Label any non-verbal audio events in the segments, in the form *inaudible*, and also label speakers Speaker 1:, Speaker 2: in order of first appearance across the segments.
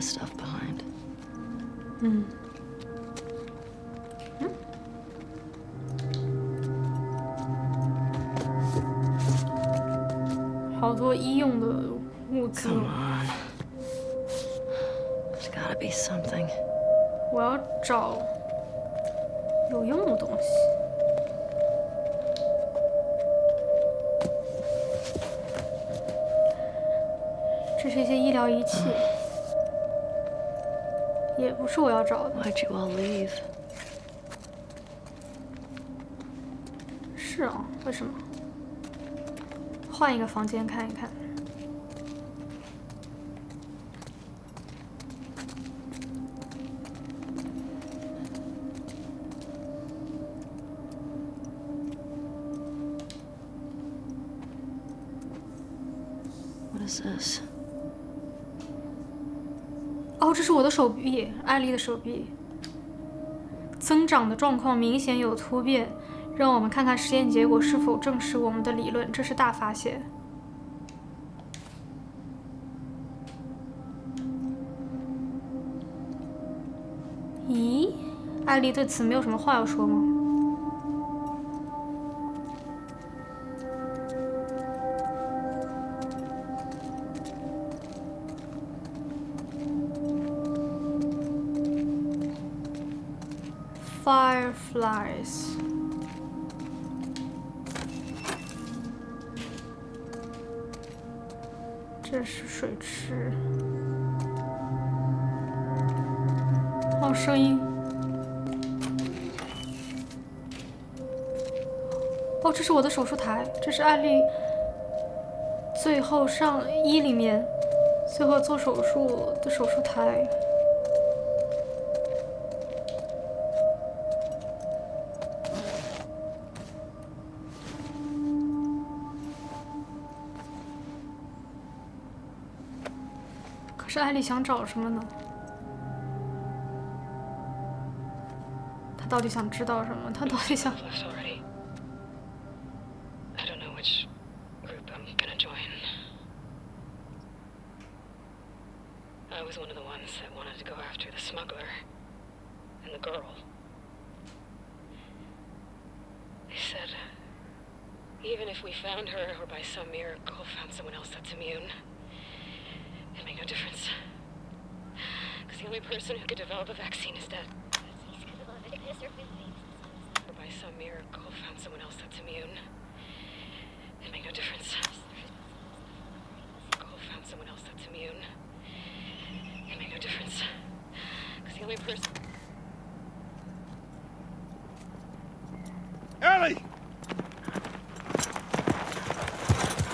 Speaker 1: stuff behind.
Speaker 2: 好多医用的物资。
Speaker 1: Come on. There's gotta be something.
Speaker 2: 我要找有用的东西。这是一些医疗仪器，也不是我要找的。
Speaker 1: Why'd you all leave?
Speaker 2: 是啊，为什么？换一个房间看一看。这个手臂。增长的状况明显有突变，让我们看看实验结果是否证实我们的理论。这是大发现。咦，艾丽对此没有什么话要说吗？lies。这是水池。哦，声音。哦，这是我的手术台，这是艾丽最后上医里面最后做手术的手术台。艾莉想找什么呢？他到底想知道什么？他到底想…… *laughs*
Speaker 3: Because oh. the only person.
Speaker 4: Ellie!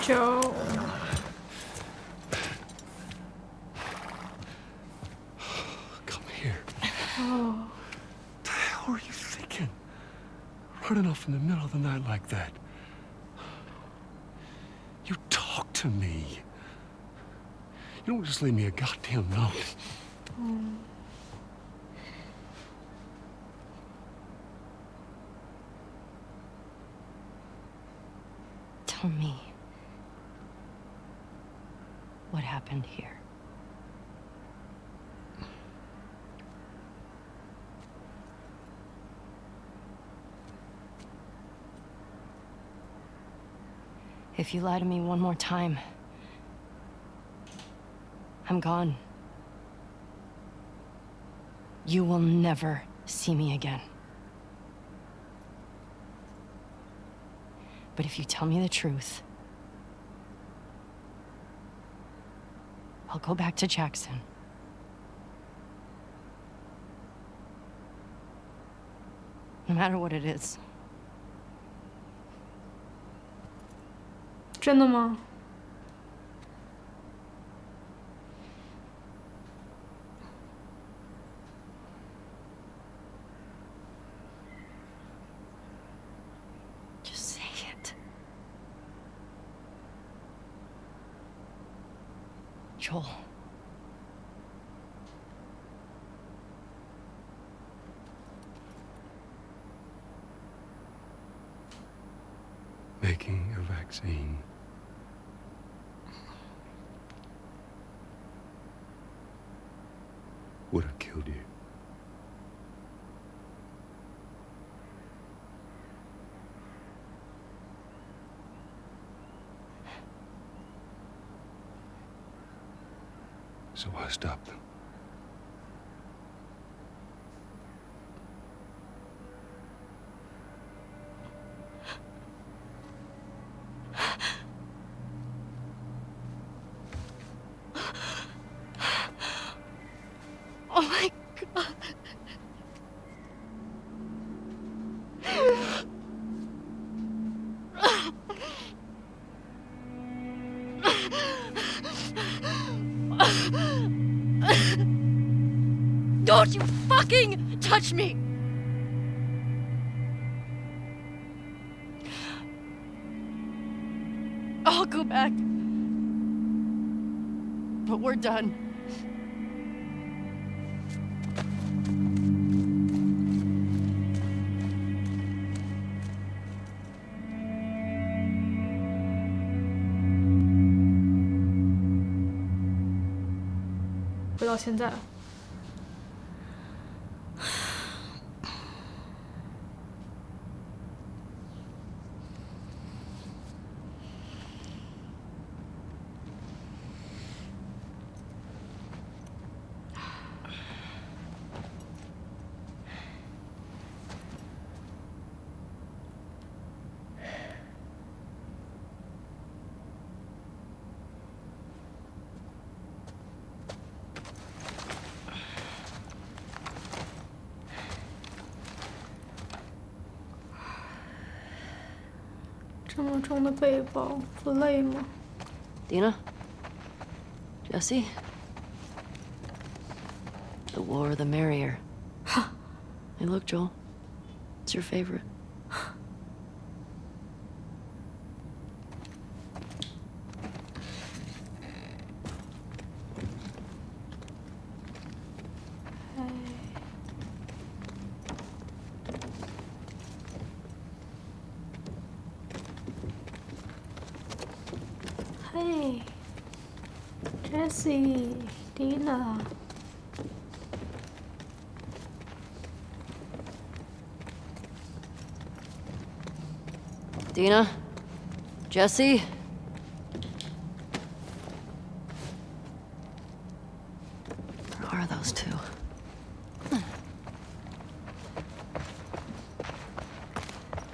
Speaker 4: Joe，Come here.
Speaker 2: 哦
Speaker 4: ，The hell are you thinking? Running off in the middle of the night like that. You talk to me. You don't just leave me a goddamn note.
Speaker 1: Tell me. What happened here? If you lie to me one more time, I'm gone. You will never see me again. But if you tell me the truth, I'll go back to Jackson. No matter what it is.
Speaker 2: 真的吗？
Speaker 4: So I stopped.
Speaker 1: touch me! I'll go back. But we're done.
Speaker 2: “回到现在， 重的背包不累吗？
Speaker 1: Dina? Jesse? The war, the merrier. hey, look, Joel. It's your favorite.
Speaker 2: Dina?
Speaker 1: Jesse? Where are those two?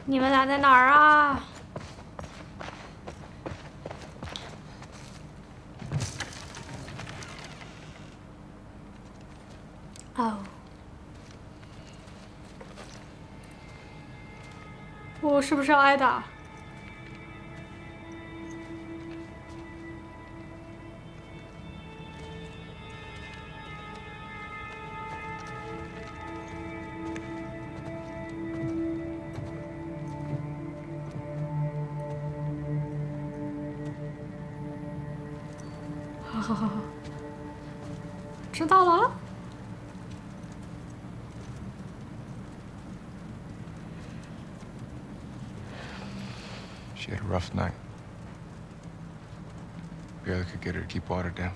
Speaker 2: 你们俩在哪儿啊？哦，我是不是要挨打？
Speaker 5: rough night. Barely could get her to keep water down.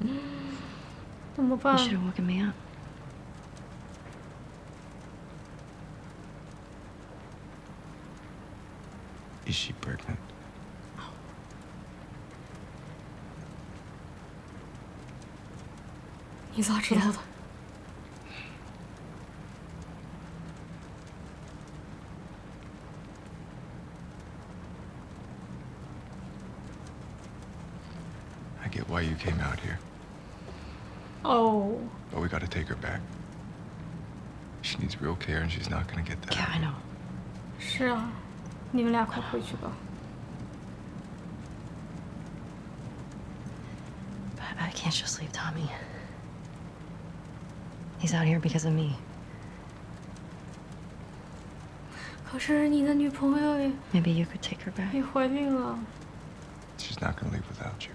Speaker 5: *gasps*
Speaker 2: you
Speaker 1: should have woken me up.
Speaker 5: Is she pregnant? Oh. He's locked yeah. came out here,
Speaker 2: 哦，
Speaker 5: but we gotta take her back. She needs real care, and she's not gonna get that.
Speaker 1: Yeah, I know.
Speaker 2: 是啊，你们俩快回去吧。
Speaker 1: But I can't just leave Tommy. He's out here because of me.
Speaker 2: 可是你的女朋友也
Speaker 1: Maybe you could take her back.
Speaker 2: 也怀孕了，
Speaker 5: She's not gonna leave without you.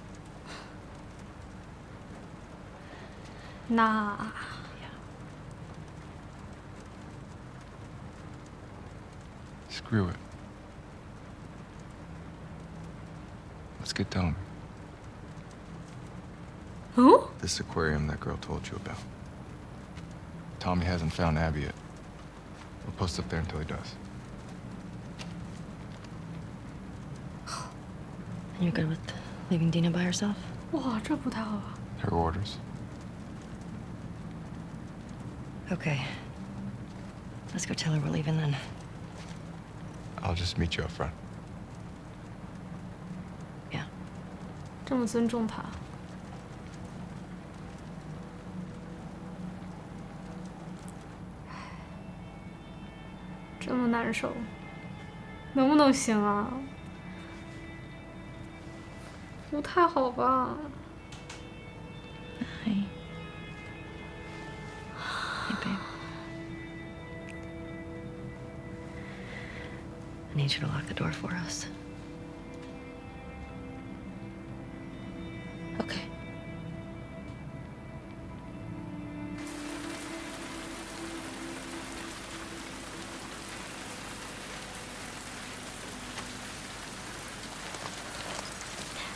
Speaker 2: Nah. Yeah.
Speaker 5: Screw it. Let's get Tommy.
Speaker 2: Who?
Speaker 5: This aquarium that girl told you about. Tommy hasn't found Abby yet. We'll post up there until he does.
Speaker 1: And you're good with leaving Dina by herself?
Speaker 5: Her orders.
Speaker 1: Okay. Let's go tell her we're leaving then.
Speaker 5: I'll just meet you up front.
Speaker 1: Yeah.
Speaker 2: 这么尊重他，这么难受，能不能行啊？不太好吧？
Speaker 1: need you to lock the door for us.
Speaker 2: Okay.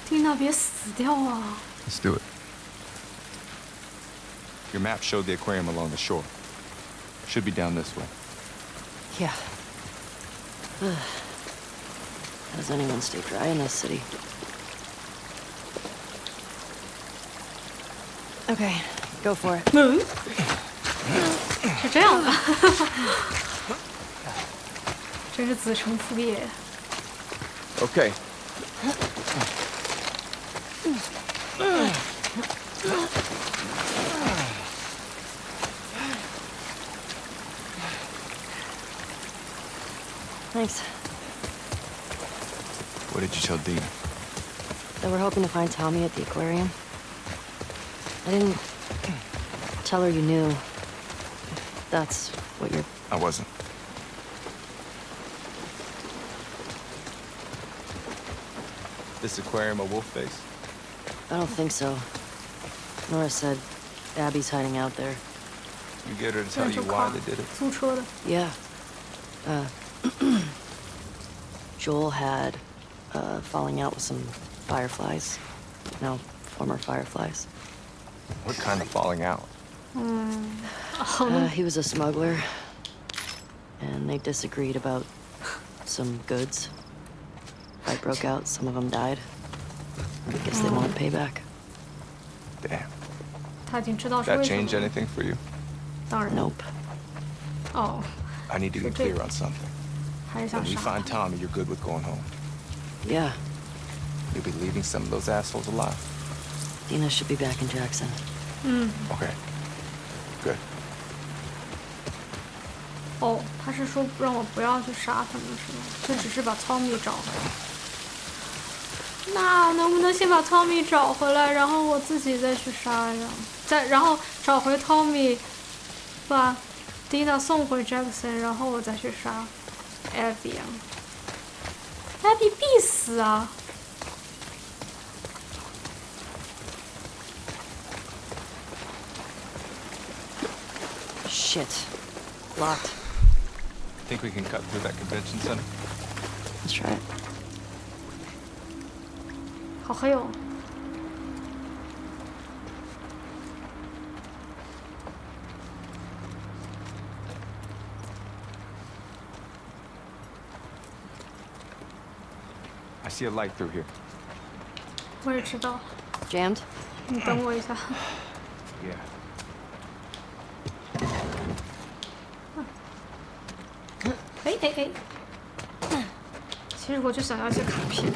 Speaker 2: Dina,
Speaker 5: Let's do it. Your map showed the aquarium along the shore. Should be down this way.
Speaker 1: Yeah. Ugh. How does anyone stay dry in this city? Okay, go for it.
Speaker 2: 嗯，是这样的，真是子承父业。
Speaker 5: Okay. *laughs*
Speaker 1: Thanks.
Speaker 5: What did you tell Dina?
Speaker 1: That we're hoping to find Tommy at the aquarium. I didn't tell her you knew. That's what you're...
Speaker 5: I wasn't. This aquarium a wolf face?
Speaker 1: I don't think so. Nora said Abby's hiding out there.
Speaker 5: You get her to tell you why they did it?
Speaker 1: Yeah. Uh, *clears throat* Joel had uh, falling out with some fireflies. No, former fireflies.
Speaker 5: What kind of falling out? Mm.
Speaker 1: Uh, *laughs* he was a smuggler. And they disagreed about some goods. Fight broke out, some of them died. I guess they want payback.
Speaker 5: Damn. That
Speaker 2: changed
Speaker 5: anything for you?
Speaker 1: Nope.
Speaker 2: Oh.
Speaker 5: I need to
Speaker 2: be
Speaker 5: clear on something.
Speaker 2: 还是想
Speaker 5: When we
Speaker 2: 杀
Speaker 5: find。Tommy, you're good with going home.
Speaker 1: Yeah,
Speaker 5: You'll be leaving some of those assholes alive.
Speaker 1: Dina should be back in Jackson.
Speaker 5: Okay. Good.
Speaker 2: 哦，他是说让我不要去杀他们，是吗？就只是把汤米找回来。那能不能先把汤米找回来，然后我自己再去杀呀？再然后找回汤米，把蒂娜送回 Jackson，然后我再去杀 Abby 啊？Abby 必死啊！
Speaker 1: Shit. Locked.
Speaker 5: Think we can cut through that convention center?
Speaker 1: Let's try it.
Speaker 2: 好黑哦。
Speaker 5: See a light through here.
Speaker 2: 我也知道
Speaker 1: ，Jammed?
Speaker 2: 你等我一下。
Speaker 5: Yeah.
Speaker 2: 哎哎哎！其实我就想要一些卡片。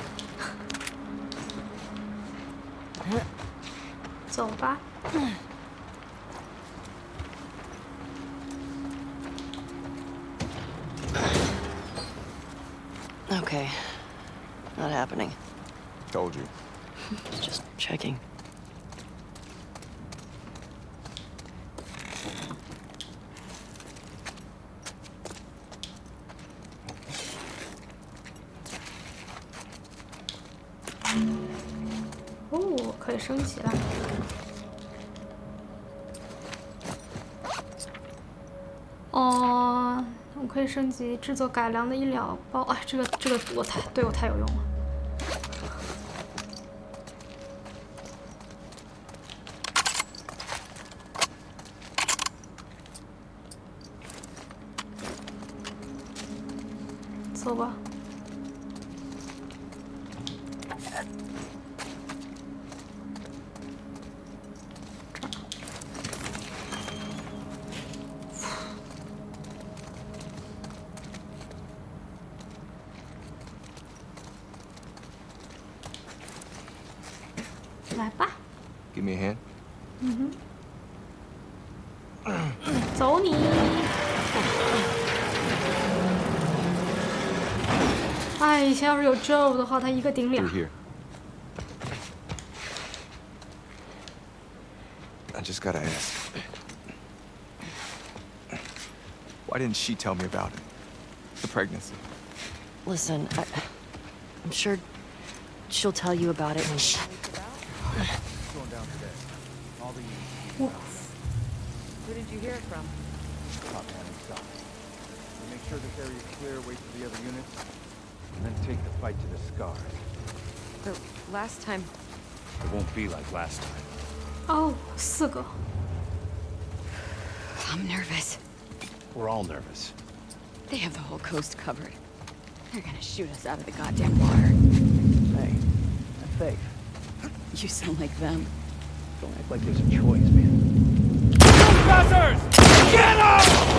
Speaker 2: 制作改良的医疗包。哎，这个这个我太对我太有用了。有 Joe 的话，他一个顶俩
Speaker 5: Through。here. I just gotta ask. Why didn't she tell me about it? The pregnancy.
Speaker 1: Listen, I, I'm sure she'll tell you about it when time.
Speaker 6: It won't be like last time.
Speaker 2: Oh, Sugo.
Speaker 7: I'm nervous.
Speaker 6: We're all nervous.
Speaker 7: They have the whole coast covered. They're gonna shoot us out of the goddamn water.
Speaker 6: Hey, that's safe.
Speaker 7: You sound like them.
Speaker 6: Don't act like there's a choice, man.
Speaker 2: Professors!
Speaker 5: Get up!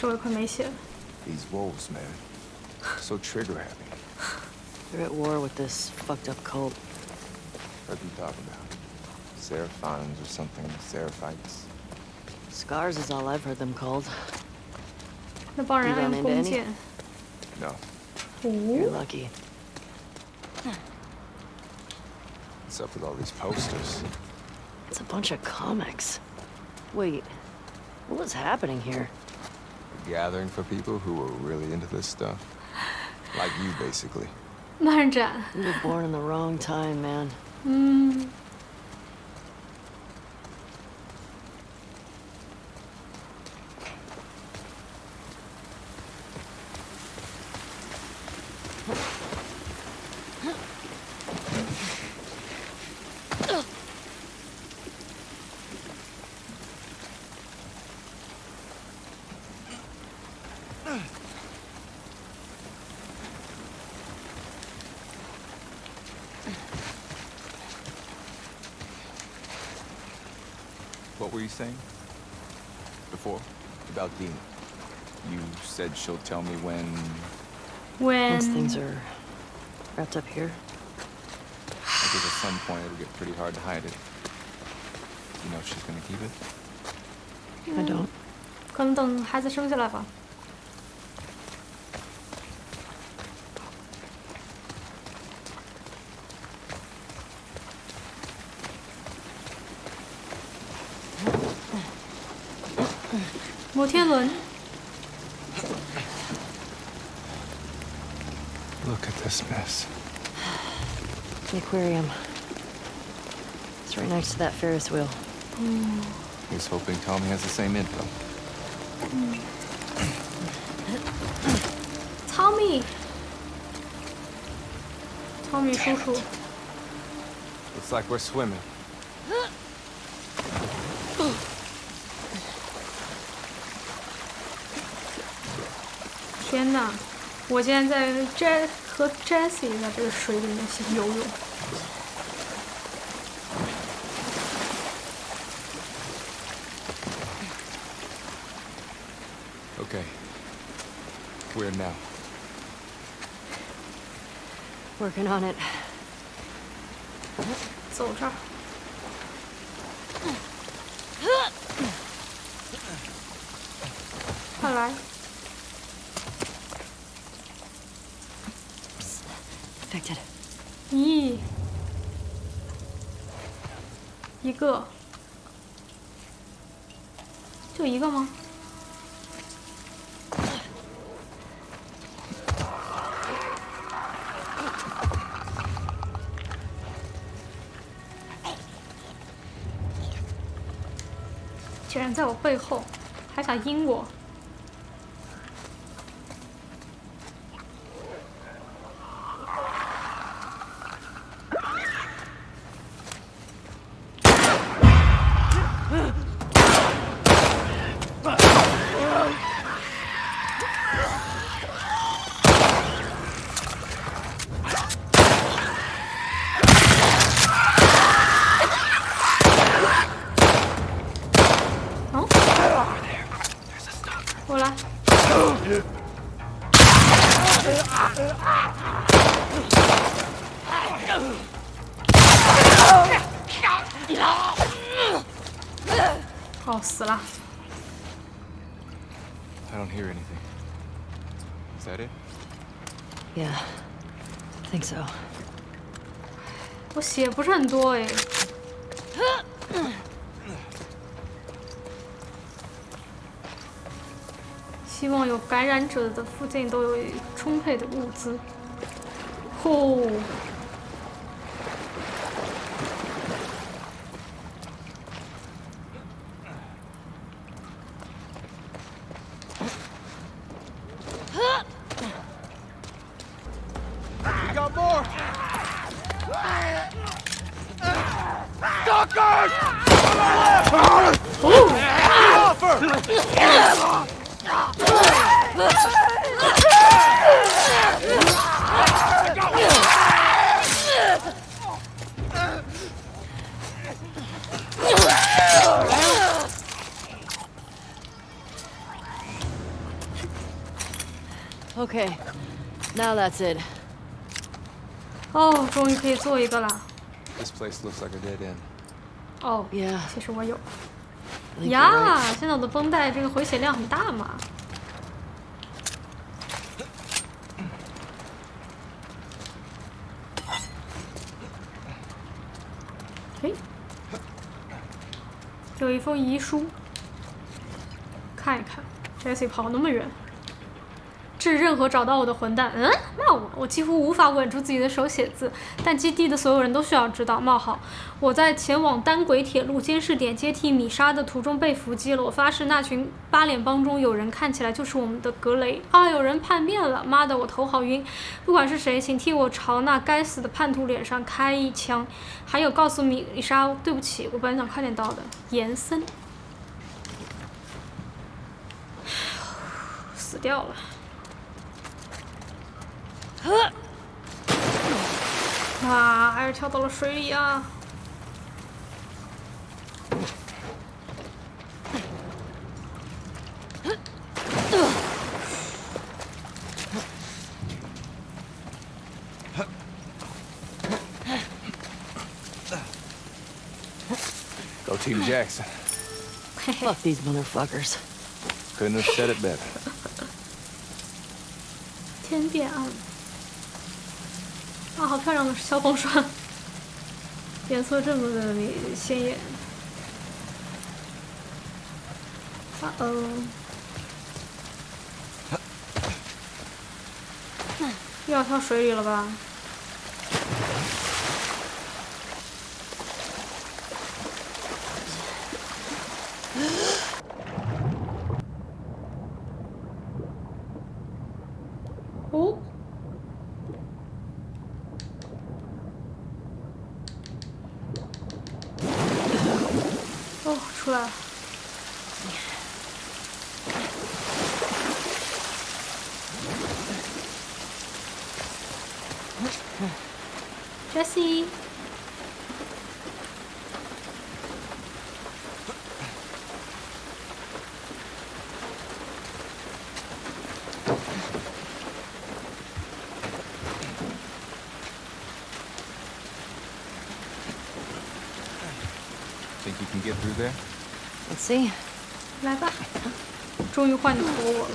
Speaker 2: 但是我也快没血了。
Speaker 5: These wolves, man. So trigger happy.
Speaker 1: They're at war with this fucked up cult.
Speaker 5: What are you talking about? Seraphons or something? Seraphites?
Speaker 1: Scars is all I've heard them called.
Speaker 2: 那帮人
Speaker 1: You
Speaker 2: 按
Speaker 1: run into
Speaker 2: 弓
Speaker 1: any?
Speaker 2: 箭。
Speaker 5: No.
Speaker 1: You're
Speaker 2: 哦，
Speaker 1: lucky.
Speaker 5: What's up with all these posters?
Speaker 1: It's a bunch of comics. Wait, what was happening here?
Speaker 5: gathering for people who are really into this stuff. Like you, basically.
Speaker 2: Marjan.
Speaker 1: You were born in the wrong time, man.
Speaker 5: Mm. she'll tell me when...
Speaker 1: Once
Speaker 2: when
Speaker 1: things are wrapped up here,
Speaker 5: Because at some point it'll get pretty hard to hide it. You know if she's gonna keep it?
Speaker 1: I don't.
Speaker 2: 可能等孩子生下来吧。 摩天轮，
Speaker 1: aquarium. It's right next to that Ferris wheel. Mm.
Speaker 5: He's hoping Tommy has the same info.
Speaker 2: Mm. *clears throat* Tommy! Tommy, Damn cool.
Speaker 5: Looks like we're swimming.
Speaker 2: 天呐，我竟然在 *gasps* J 和 Jesse 在这个水里面游泳。
Speaker 1: working on it.
Speaker 2: 走这儿。快
Speaker 1: 来。
Speaker 2: 再见了咦。一个。背后，还想阴我！哦，我来。哦，死了！
Speaker 5: I don't hear anything. Is that it?
Speaker 1: Yeah. Think so.
Speaker 2: 我血不是很多哎。希望有感染者的附近都有充沛的物资。呼，
Speaker 1: that's it.
Speaker 2: 哦，终于可以做一个了。
Speaker 5: This place looks like a dead end.
Speaker 1: Oh,，Yeah.
Speaker 2: 其实我有呀。现在我的绷带这个回血量很大嘛。诶，有一封遗书，看一看。Jesse 跑那么远，致任何找到我的混蛋。嗯，骂我，我几乎无法稳住自己的手写字，但基地的所有人都需要知道。冒号，我在前往单轨铁路监视点接替米莎的途中被伏击了。我发誓，那群八脸帮中有人看起来就是我们的格雷啊！有人叛变了，妈的，我头好晕。不管是谁，请替我朝那该死的叛徒脸上开一枪。还有，告诉米莎，对不起，我本想快点到的。延森，*sighs* 死掉了。啊，还是跳到了水里啊！
Speaker 5: Go Team Jackson.
Speaker 1: Fuck these motherfuckers.
Speaker 5: Couldn't have said it better.
Speaker 2: 天变暗 啊，好漂亮的消防栓，颜色这么的鲜艳。啊哦，又要跳水里了吧？
Speaker 5: Think you can get through there?
Speaker 1: Let's see.
Speaker 2: 来吧。 终于换你投我了。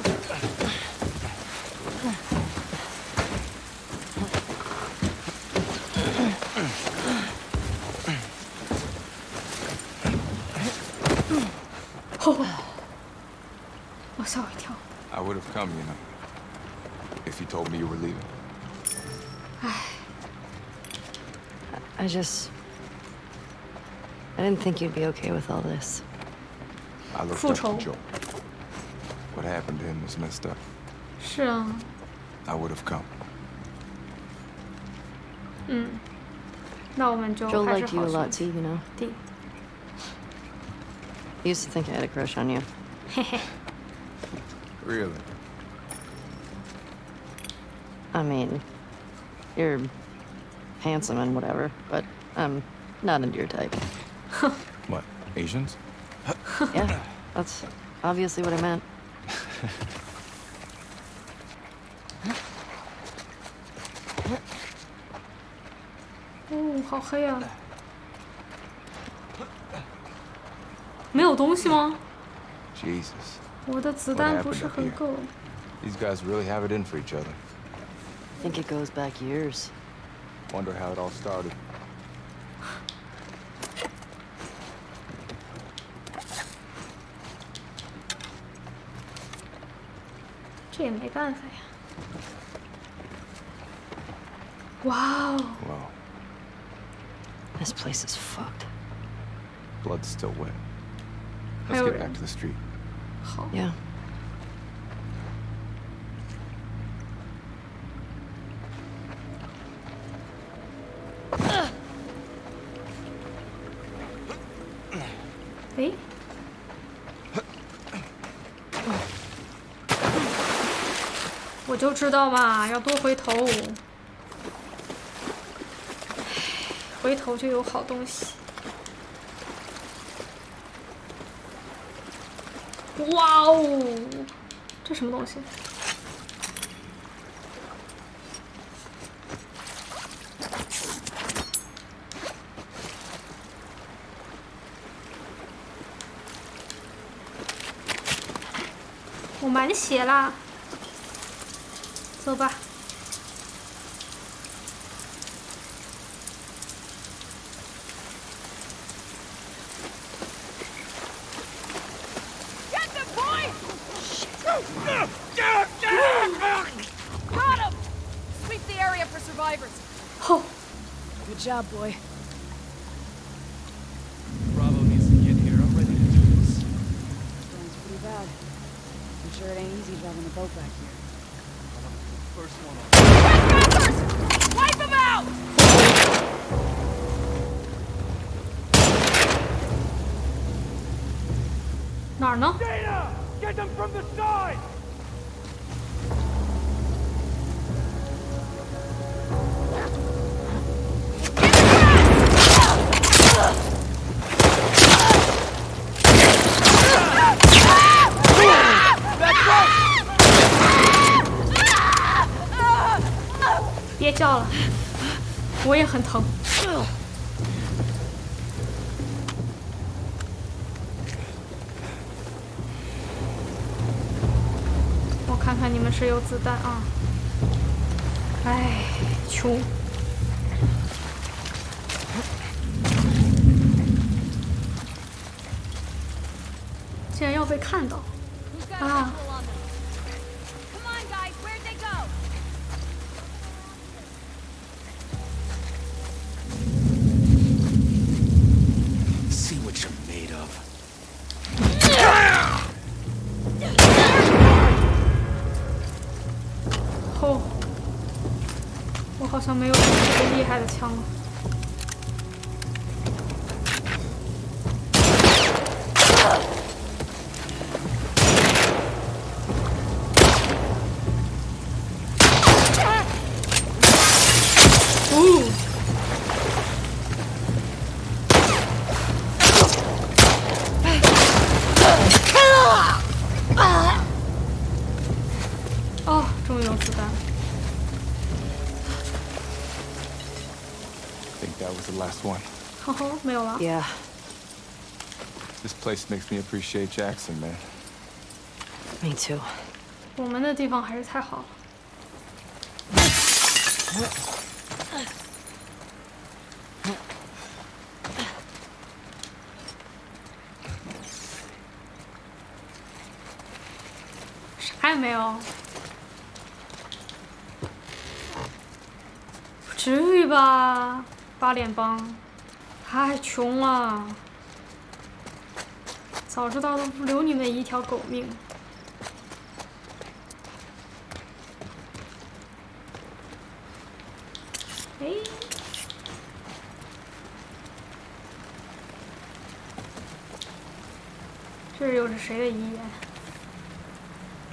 Speaker 2: 哦，我吓我一跳。
Speaker 5: I would have come, you know, if you told me you were leaving.
Speaker 1: I just. I didn't think you'd be okay with all this.
Speaker 5: I looked
Speaker 2: Full
Speaker 5: up to
Speaker 2: troll.
Speaker 5: Joel. What happened to him was messed up.
Speaker 2: 是啊，
Speaker 5: I would have come.
Speaker 2: 嗯，那我们就
Speaker 1: Joel
Speaker 2: 还是
Speaker 1: liked you
Speaker 2: 好
Speaker 1: a
Speaker 2: 兄
Speaker 1: lot
Speaker 2: 弟
Speaker 1: too, you know?
Speaker 2: 弟。
Speaker 1: I used to think I had a crush on you. *laughs*
Speaker 2: 嘿嘿，
Speaker 5: Really?
Speaker 1: I mean, you're handsome and whatever, but I'm not into your type. *laughs*
Speaker 5: What? Asians?
Speaker 1: Yeah, *laughs* that's obviously what I meant.
Speaker 2: 哦，好黑啊！没有东西吗？
Speaker 5: Jesus.
Speaker 2: 我的子
Speaker 5: What
Speaker 2: 弹
Speaker 5: happened
Speaker 2: 不是
Speaker 5: up
Speaker 2: 很
Speaker 5: here?
Speaker 2: 够。
Speaker 5: These guys really have it in for each other.
Speaker 1: I think it goes back years.
Speaker 5: Wonder how it all started.
Speaker 2: Czyli.
Speaker 5: Wow.
Speaker 1: This place is fucked.
Speaker 5: Blood's still wet. Let's get back to the street.
Speaker 1: Yeah.
Speaker 2: 知道嘛，要多回头，回头就有好东西。哇哦，这什么东西？我满血啦！走子弹啊！
Speaker 5: last one.
Speaker 2: 呵呵，没有了。
Speaker 1: Yeah. *laughs*
Speaker 5: This place makes me appreciate Jackson, man.
Speaker 1: Me too.
Speaker 2: 我们的地方还是太好了。啥也没有，不至于吧？ 八联邦，太穷了，早知道都不留你们一条狗命。哎，这又是谁的遗言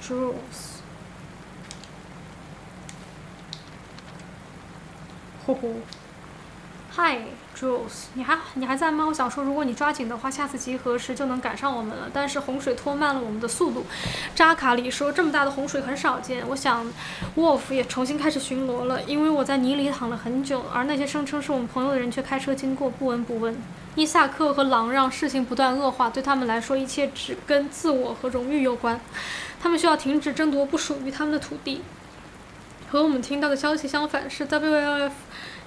Speaker 2: ？Jules，呼呼。嗨，Jules，你还你还在吗？我想说，如果你抓紧的话，下次集合时就能赶上我们了。但是洪水拖慢了我们的速度。扎卡里说，这么大的洪水很少见。我想，Wolf 也重新开始巡逻了，因为我在泥里躺了很久，而那些声称是我们朋友的人却开车经过，不闻不问。伊萨克和狼让事情不断恶化，对他们来说，一切只跟自我和荣誉有关。他们需要停止争夺不属于他们的土地。和我们听到的消息相反，是 WLF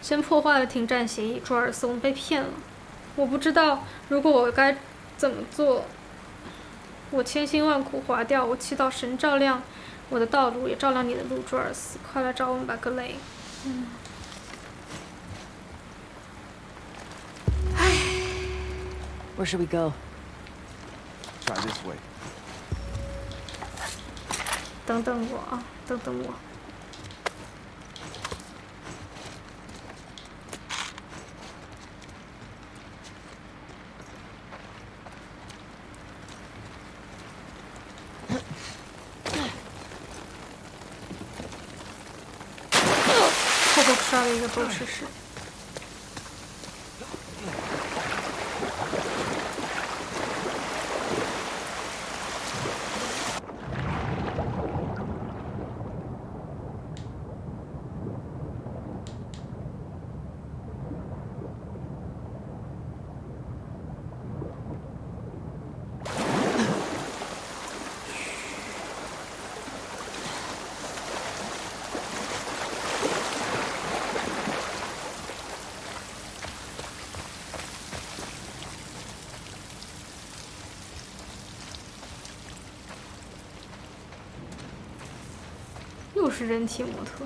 Speaker 2: 先破坏了停战协议。朱尔斯，我们被骗了。我不知道如果我该怎么做。我千辛万苦划掉，我祈祷神照亮我的道路，也照亮你的路，朱尔斯。快来找我们吧，格雷。嗯。
Speaker 1: Where should we go?
Speaker 5: Try this way.
Speaker 2: 等等我啊，等等我。刷了一个，都试试。就是人体模特。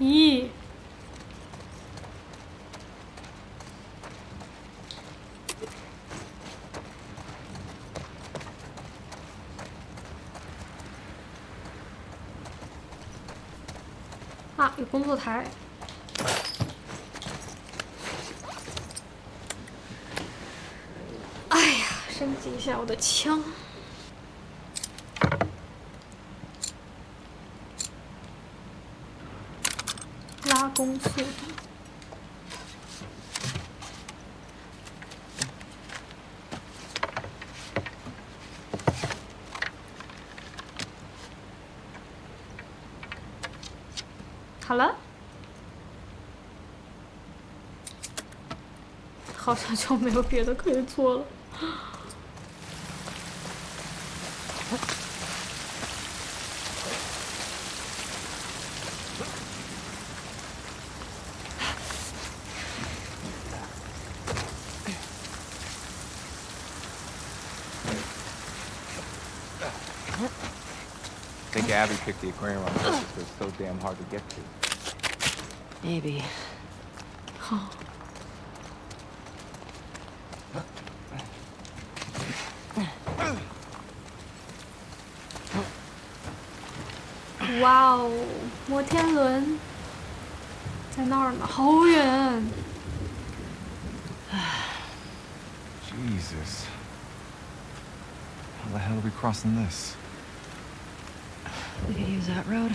Speaker 2: 咦？啊，有工作台。哎呀，升级一下我的枪。拉弓速度。好像就没有别的可以做了。
Speaker 5: I think Abby picked the aquarium on purpose because it's so damn hard to get to.
Speaker 1: Maybe.
Speaker 2: 哇哦，摩天轮在那儿呢，好远。
Speaker 5: Jesus. *sighs* How the hell are we crossing this?
Speaker 1: We could use that road.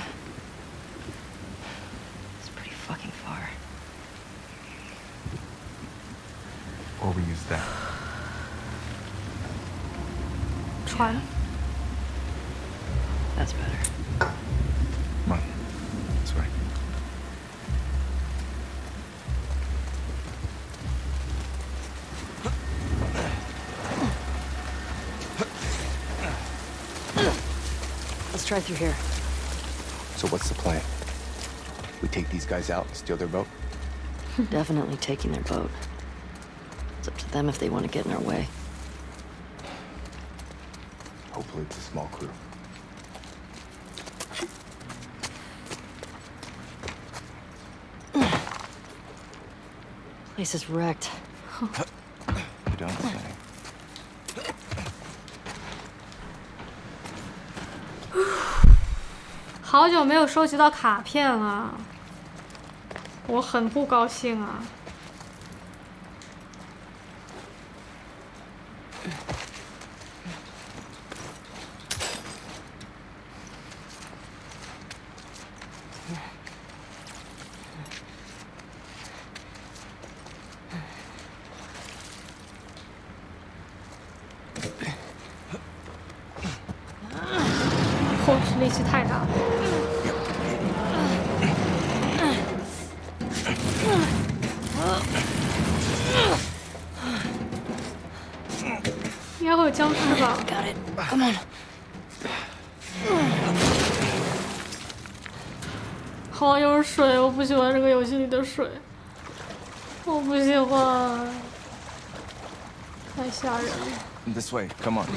Speaker 1: Try through here.
Speaker 5: So what's the plan? We take these guys out and steal their boat? *laughs*
Speaker 1: Definitely taking their boat. It's up to them if they want to get in our way.
Speaker 5: Hopefully it's a small crew. *sighs*
Speaker 1: Place is wrecked. *laughs*
Speaker 2: 好久没有收集到卡片了，我很不高兴啊。后肢力气太大了。应该会有僵尸吧？
Speaker 1: Got it. Come on.
Speaker 2: 好，又是水，我不喜欢这个游戏里的水，我不喜欢，太吓人了。
Speaker 5: This way. Come on.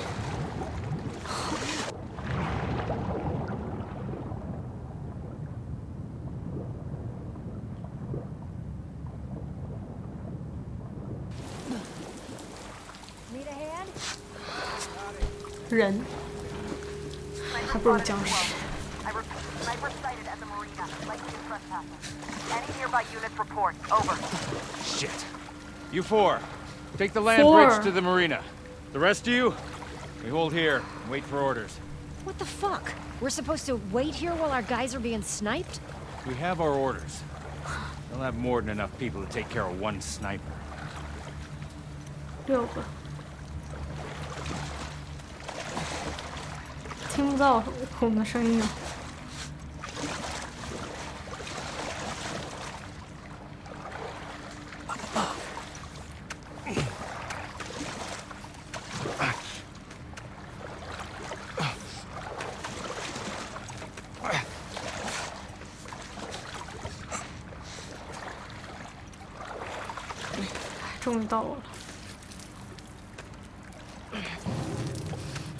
Speaker 8: four, take the land
Speaker 2: Four.
Speaker 8: bridge to the marina. The rest of you, we hold here and wait for orders.
Speaker 7: What the fuck? We're supposed to wait here while our guys are being sniped?
Speaker 8: We have our orders. They'll have more than enough people to take care of one sniper.
Speaker 2: 六个，听不到我们的声音 到我了。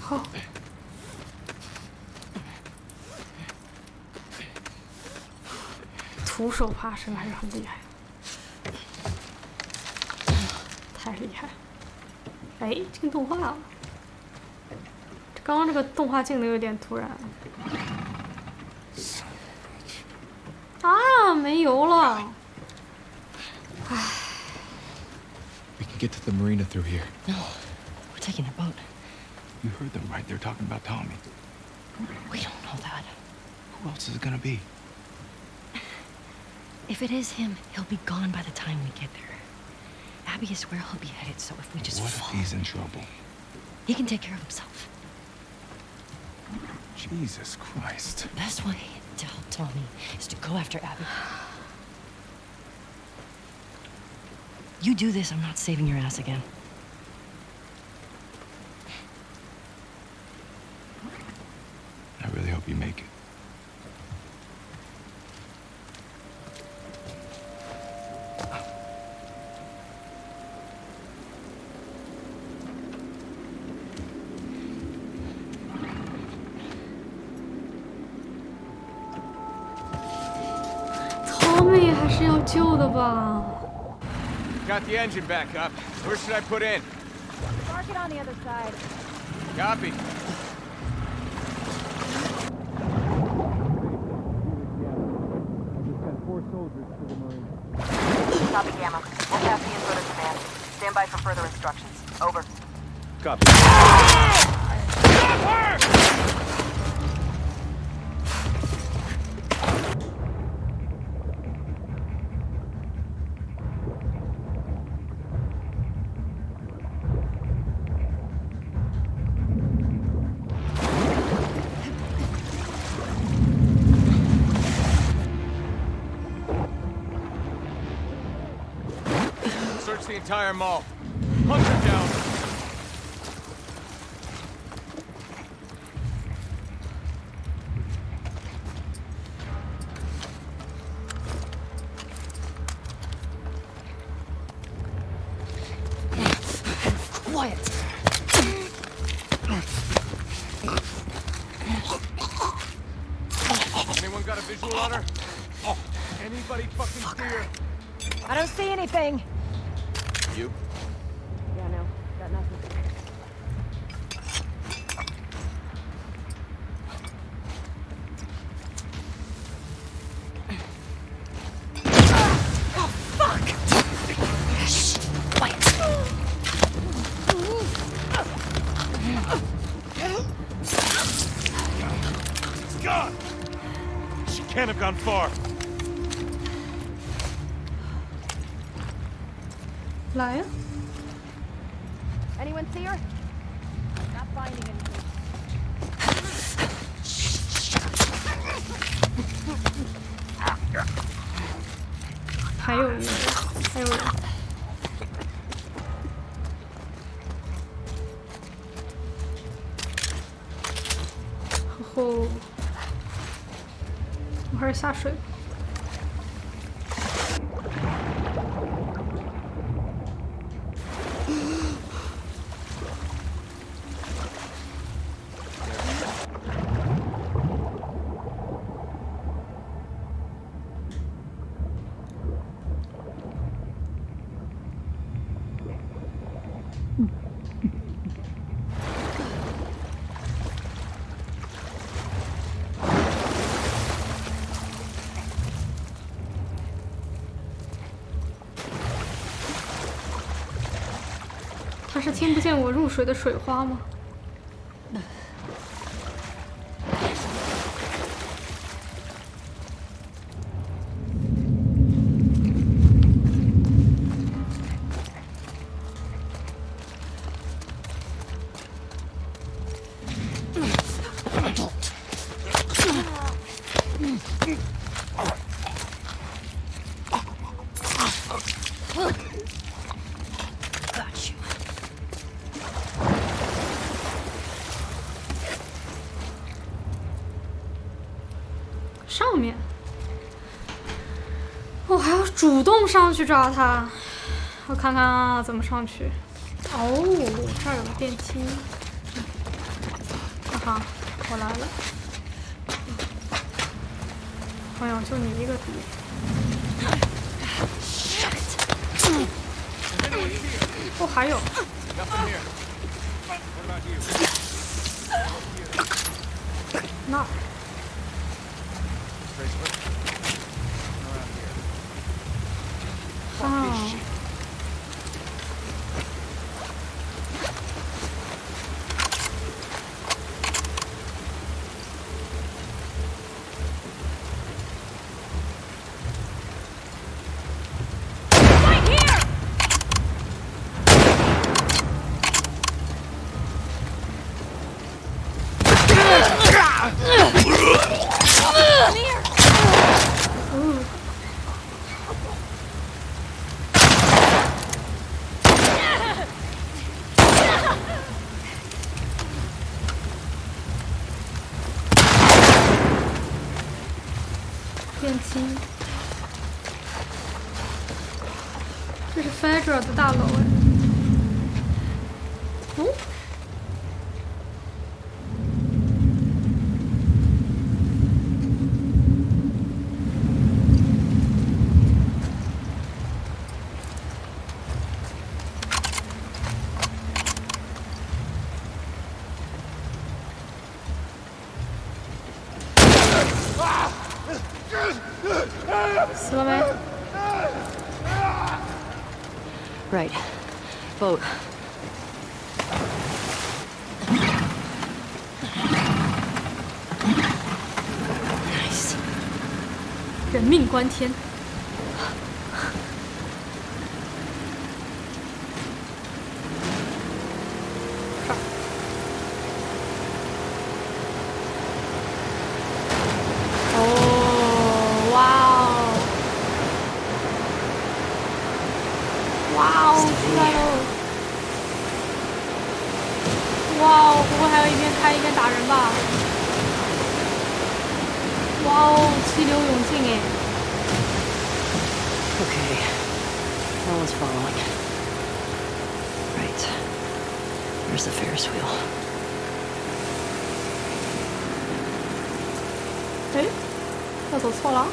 Speaker 2: 好。徒手爬升还是很厉害，太厉害了！哎，进动画了。刚刚这个动画进的有点突然。啊，没油了。
Speaker 5: The marina through here.
Speaker 1: No, we're taking their boat.
Speaker 5: You heard them, right? They're talking about Tommy.
Speaker 1: We don't know that.
Speaker 5: Who else is it gonna be? *laughs*
Speaker 1: If it is him, he'll be gone by the time we get there. Abby is where he'll be headed, so if we just
Speaker 5: What if he's in trouble?
Speaker 1: he can take care of himself.
Speaker 5: Jesus Christ.
Speaker 1: The best way to help Tommy is to go after Abby. You do this, I'm not saving your ass again.
Speaker 5: I really hope you make it.
Speaker 8: The engine back up. Where should I put in?
Speaker 9: Mark it on the other side.
Speaker 8: Copy far.
Speaker 2: 来呀、
Speaker 10: Anyone see her? Not finding anything.
Speaker 2: 还有一个，还有人。吼吼， 开始下水。是听不见我入水的水花吗？主动上去抓他。我看看啊，怎么上去？哦，这儿有个电梯。哈哈，我来了。朋友，就你一个敌。哦，还有。死了没
Speaker 1: ？Right. Boat.
Speaker 2: 人命关天。哦，哇哦，哇哦！来喽！哇哦，不会还要一边开一边打人吧？哇哦，气流勇进哎！
Speaker 1: Okay. No one's following. Right. There's the Ferris wheel.
Speaker 2: 哎，我走错了。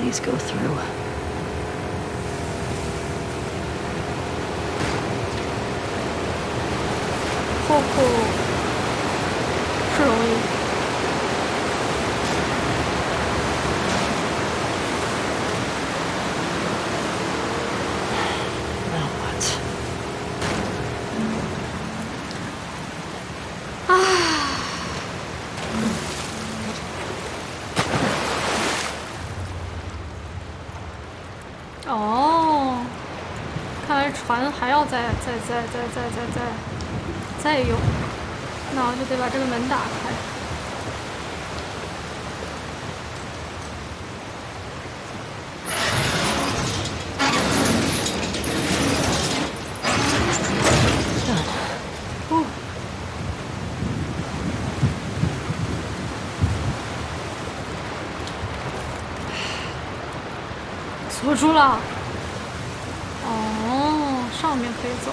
Speaker 1: Please go through.
Speaker 2: 后后是容易。
Speaker 1: Now what?
Speaker 2: 哦，看来船还要再再再再再再再再用，那我就得把这个门打开。哦，锁住了。哦，上面可以走。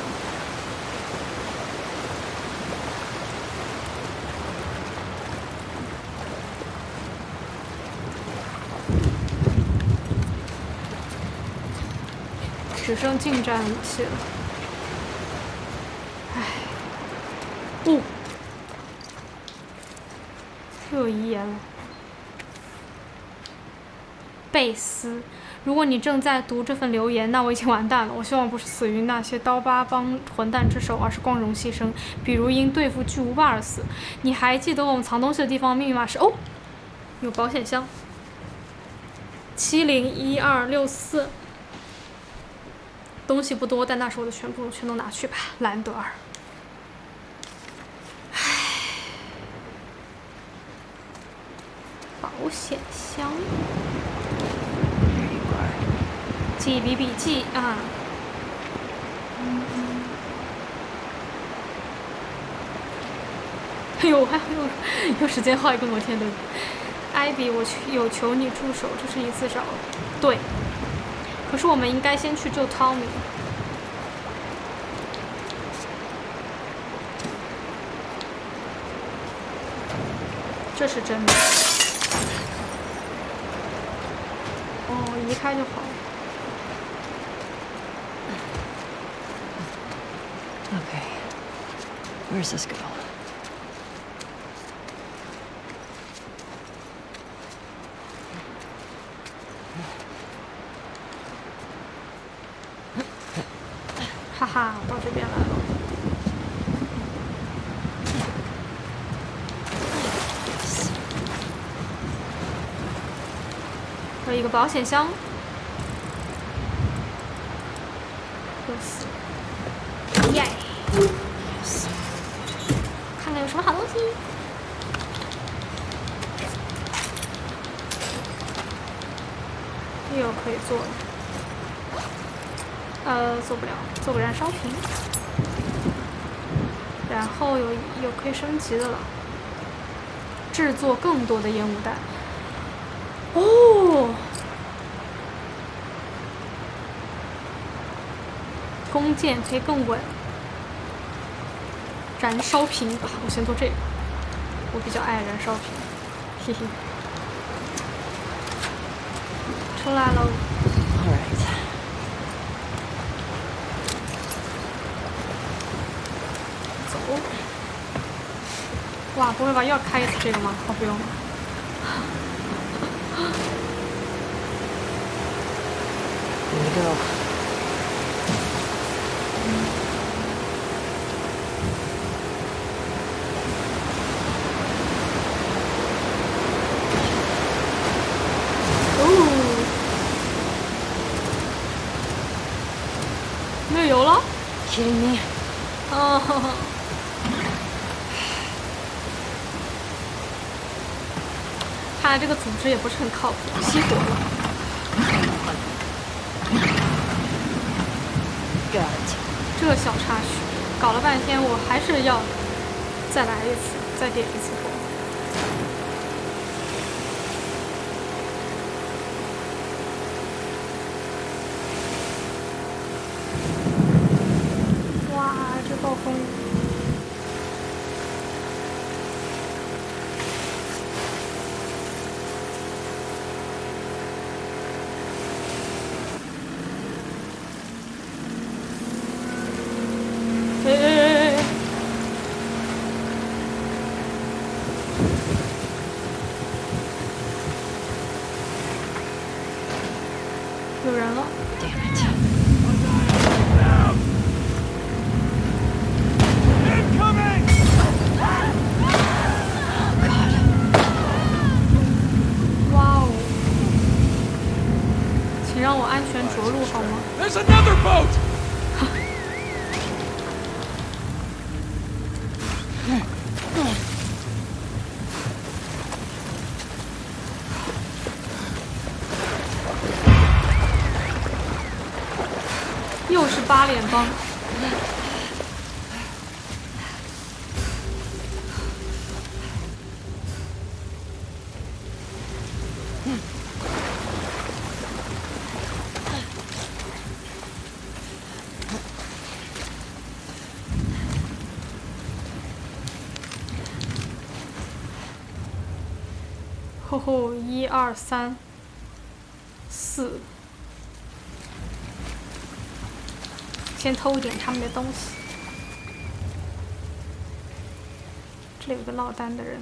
Speaker 2: 只剩近战武器了。唉，哦，又有遗言了。贝斯，如果你正在读这份留言，那我已经完蛋了。我希望不是死于那些刀疤帮混蛋之手，而是光荣牺牲，比如因对付巨无霸而死。你还记得我们藏东西的地方密码是？哦，有保险箱，七零一二六四。东西不多，但那是我的全部，全都拿去吧，兰德尔。唉，保险箱。记笔笔记啊。哎呦，我还有有时间画一个摩天轮。艾比，我求有求你助手，这是一次找对。可是我们应该先去救汤米。这是真的。哦，移开就好了。
Speaker 1: Okay. Where's this go?
Speaker 2: 哈哈，到这边来了。
Speaker 1: Yes.
Speaker 2: 有一保险箱。又死。耶
Speaker 1: ！Yes.
Speaker 2: 看看有什么好东西。又可以做的。呃，做不了，做个燃烧瓶。然后有有可以升级的了，制作更多的烟雾弹。哦，弓箭可以更稳。燃烧瓶，我先做这个，我比较爱燃烧瓶，嘿嘿。出来喽。
Speaker 1: All right.
Speaker 2: 走。哇，不会吧，又要开一次这个吗？哦，不用了。
Speaker 1: Here we go. Kidding me?
Speaker 2: 哦，看来这个组织也不是很靠谱，熄火了。这个小插曲，搞了半天，我还是要再来一次，再点一次火。哇，这暴风雨！哎哎哎哎！有人了！
Speaker 1: Damn it.
Speaker 8: Incoming!
Speaker 2: 哇哦！请让我安全着陆好吗？
Speaker 8: There's another boat!
Speaker 2: 又是八连帮。吼吼，一二三，四。先偷一点他们的东西。这里有个落单的人。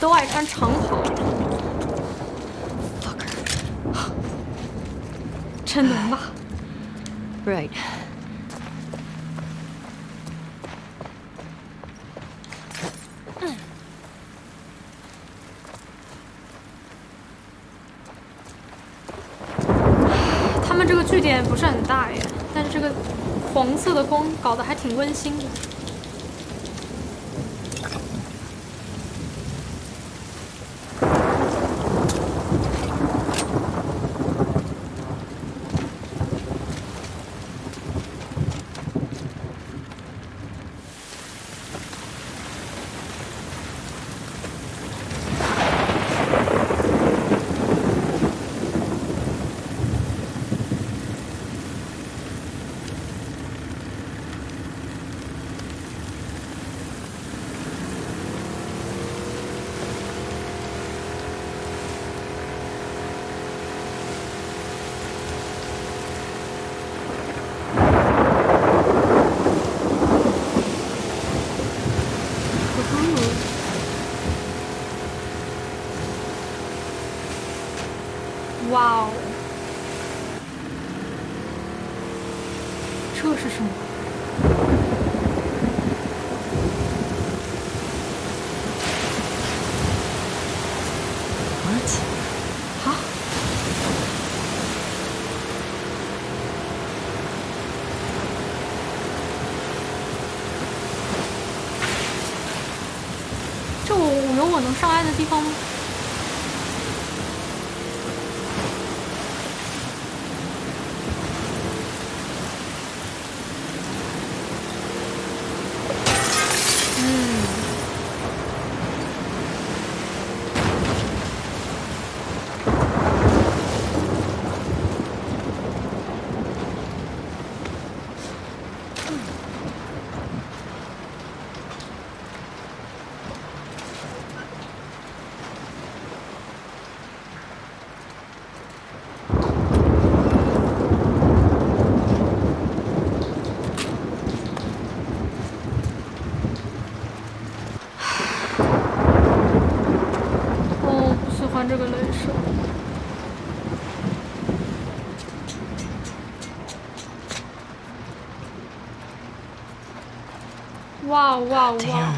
Speaker 2: 都爱穿长袍。真能吧
Speaker 1: ？Right.
Speaker 2: 他们这个据点不是很大耶，但是这个黄色的光搞得还挺温馨的。哇哇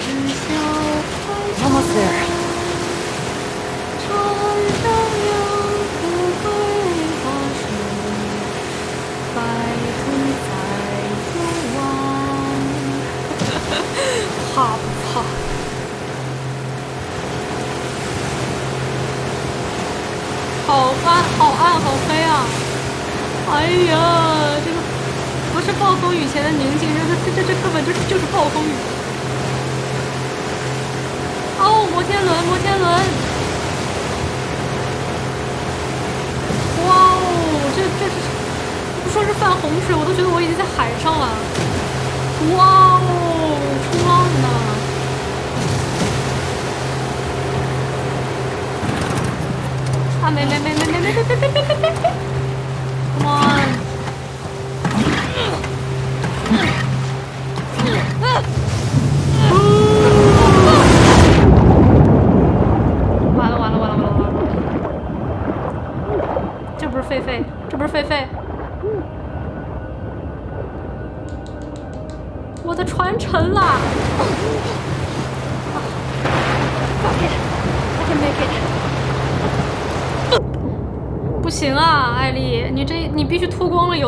Speaker 2: 知交半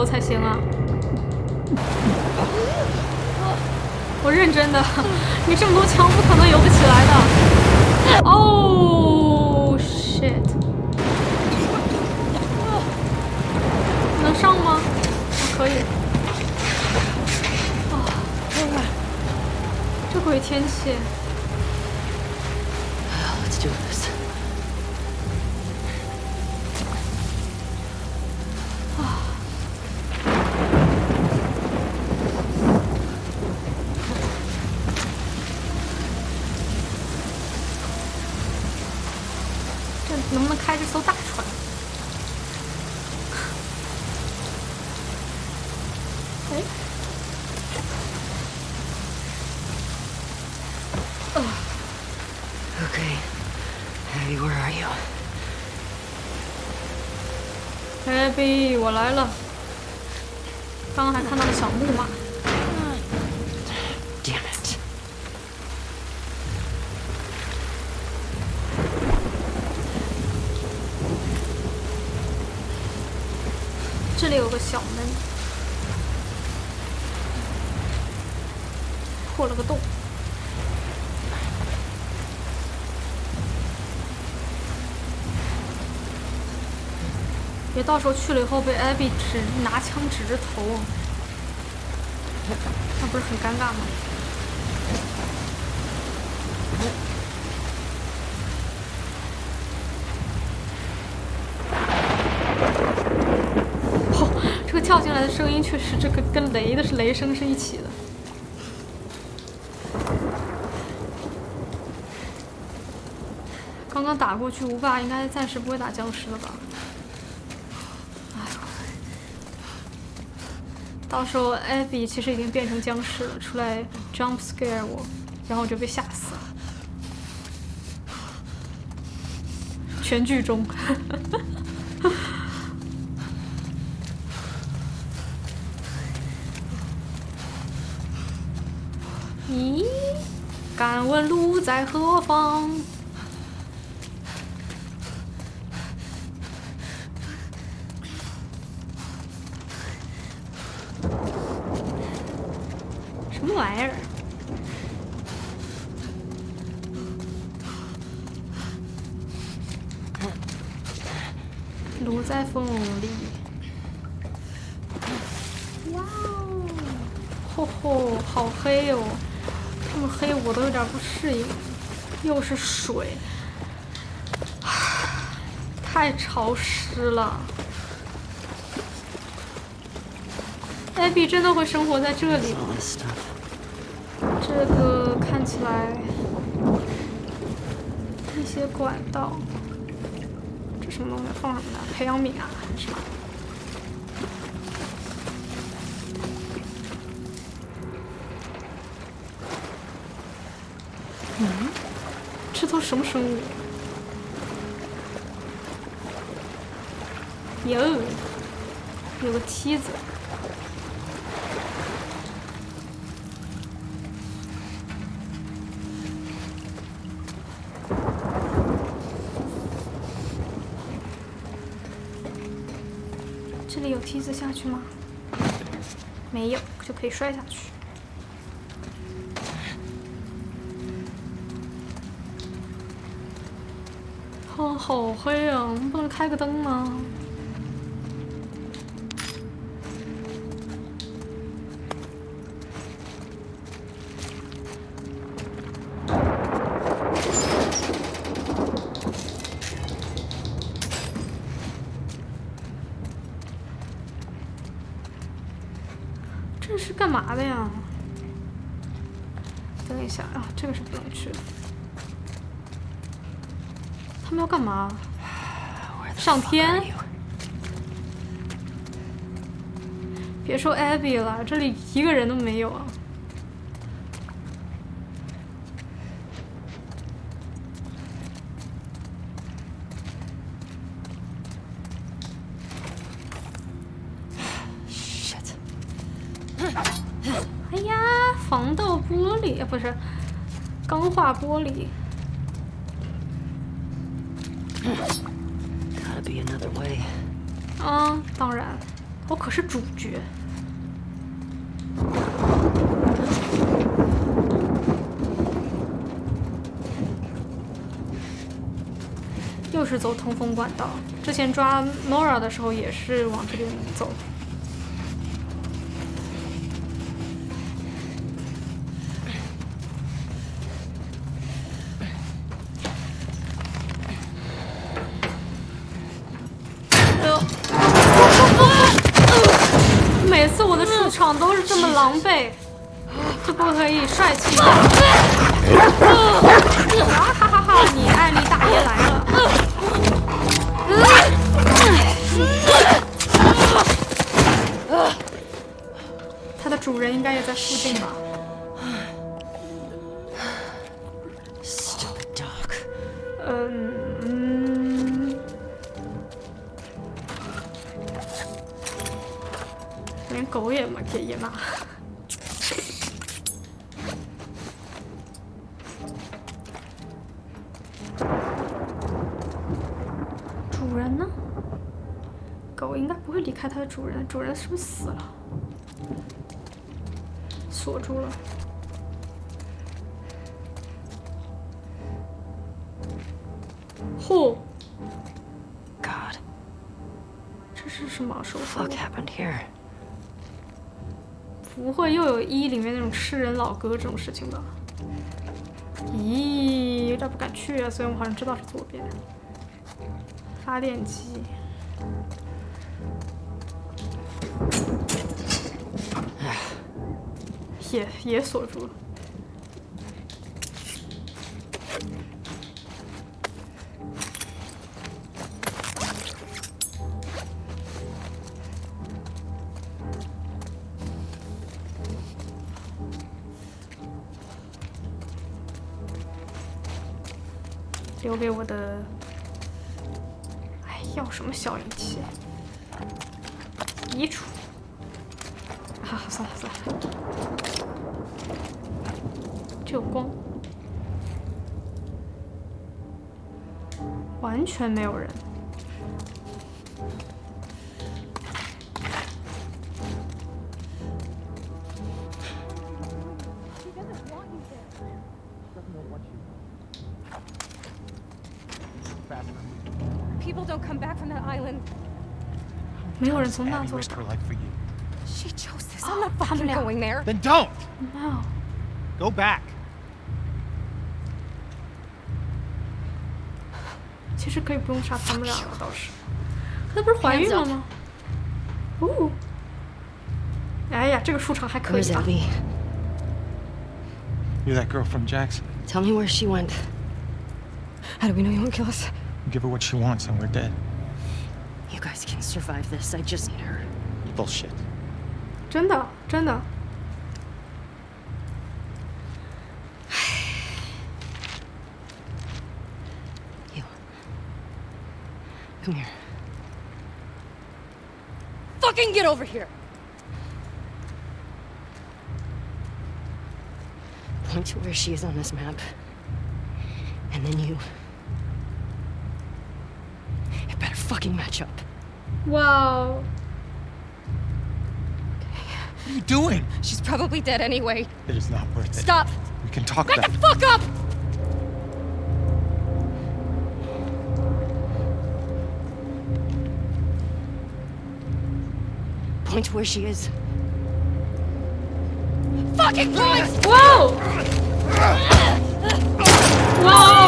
Speaker 2: 才行啊！我认真的，你这么多枪不可能游不起来的。哦、shit！能上吗？可以。啊、这鬼天气。到时候去了以后被 Abby 指拿枪指着头，那不是很尴尬吗？哦，这个跳进来的声音确实，这个跟雷的是雷声是一起的。刚刚打过去，无霸应该暂时不会打僵尸了吧？哎呦，到时候艾比其实已经变成僵尸了，出来 jump scare 我，然后我就被吓死了。全剧终。*laughs* 咦，敢问路在何方？什么玩意儿？路在风里。哇哦，吼吼，好黑哦！这么黑我都有点不适应，又是水，太潮湿了。艾比真的会生活在这里吗？这个看起来一些管道，这什么东西？放什么的？培养皿啊，还是什么梯子。这里有梯子下去吗？没有，就可以摔下去。哦，好黑啊！我们不能开个灯吗？这里一个人都没有啊！哎呀，防盗玻璃啊，不是钢化玻璃。
Speaker 1: Gotta be another way.
Speaker 2: 啊，当然，我可是主角。是走通风管道，之前抓 Nora 的时候也是往这边走。嚯
Speaker 1: ！God,
Speaker 2: 这是什么手
Speaker 1: fuck
Speaker 2: 术
Speaker 1: ？happened here?
Speaker 2: 不会又有一里面那种吃人老哥这种事情吧？咦，有点不敢去啊。虽然我好像知道是左边。发电机。也也锁住了。留给我的，哎，要什么小仪器？移除。啊，算了算了，就光，完全没有人。
Speaker 7: people don't come back from that island.
Speaker 2: 没有人从那
Speaker 6: Abby
Speaker 2: 做
Speaker 6: risked
Speaker 2: 到
Speaker 6: her。life for you.
Speaker 7: She chose this. I'm not
Speaker 2: 他们
Speaker 7: fucking
Speaker 2: 俩
Speaker 7: going there.
Speaker 6: Then don't!
Speaker 2: No，
Speaker 6: Go back.
Speaker 2: 其实可以不用杀他们两个，倒是。可她不是怀孕了吗？哦，哎呀，这个出场还可
Speaker 1: Where's
Speaker 2: 以啊。
Speaker 1: Abby?
Speaker 6: You're that girl from Jackson.
Speaker 1: Tell me where she went.
Speaker 7: How do we know you won't kill us?
Speaker 6: Give her what she wants and we're dead.
Speaker 1: You guys can survive this. I just need her.
Speaker 6: Bullshit.
Speaker 2: 真的，真的。
Speaker 1: You. *sighs* Come here.
Speaker 7: Fucking get over here.
Speaker 1: Point to where she is on this map. And then you. fucking
Speaker 2: matchup. Wow.
Speaker 6: What are you doing?
Speaker 7: She's probably dead anyway.
Speaker 6: It is not worth it.
Speaker 7: Stop.
Speaker 6: We can talk
Speaker 7: Back
Speaker 6: about
Speaker 7: the fuck up!
Speaker 1: Point where she is.
Speaker 7: Fucking point!
Speaker 2: Whoa! Whoa!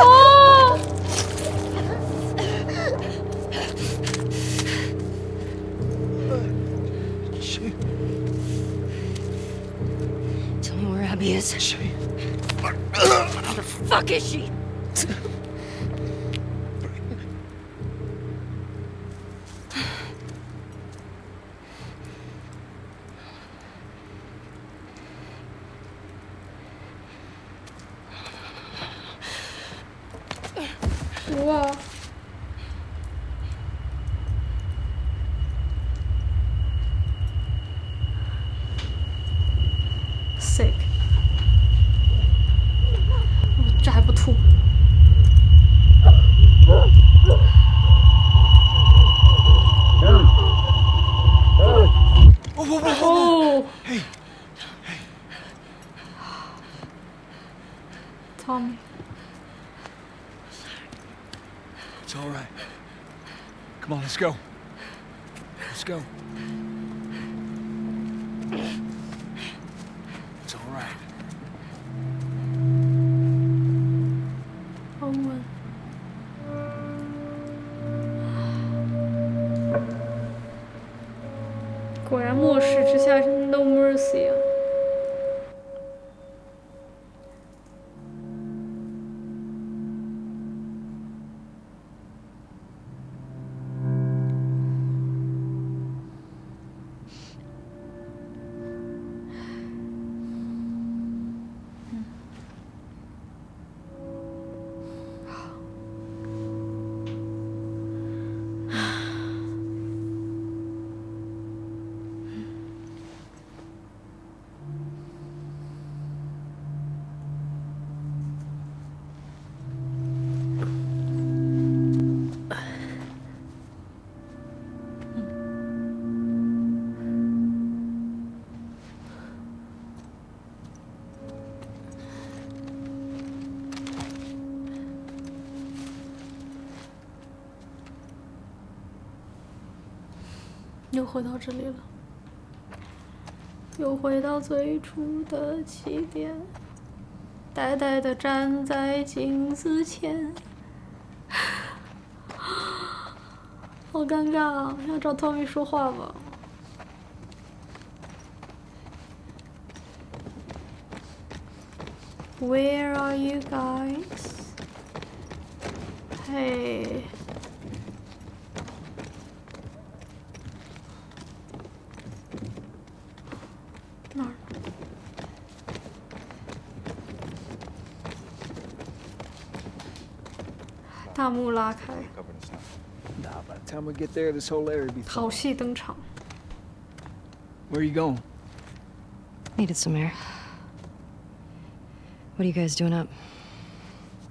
Speaker 2: 哦
Speaker 6: ，She,
Speaker 1: Tell me where Abby is.
Speaker 6: she.
Speaker 1: Where the fuck is she?
Speaker 2: 回到这里了，又回到最初的起点，呆呆的站在镜子前，好尴尬啊！要找 Tommy 说话吗？Where are you guys? Hey. 大幕拉开，
Speaker 5: Covered in snow.
Speaker 11: Nah, by the time we get there, this whole area will be
Speaker 2: 好戏登场。
Speaker 11: Where are you going?
Speaker 1: Needed some air. What are you guys doing up?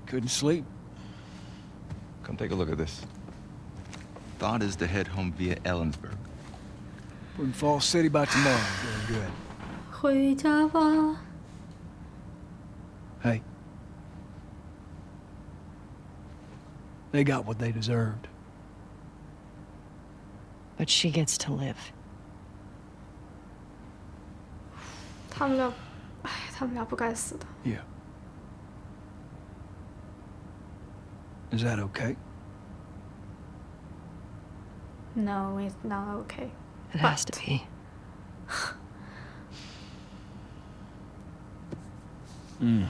Speaker 11: Couldn't sleep.
Speaker 5: Come take a look at this. Thought is to head home via Ellensburg.
Speaker 11: We're in Fall City by tomorrow. Doing good. *sighs*
Speaker 2: 回家吧。
Speaker 11: They got what they deserved.
Speaker 1: But she gets to live.
Speaker 11: Yeah. Is that okay?
Speaker 2: No, it's not okay.
Speaker 1: It but... has to be.
Speaker 2: mm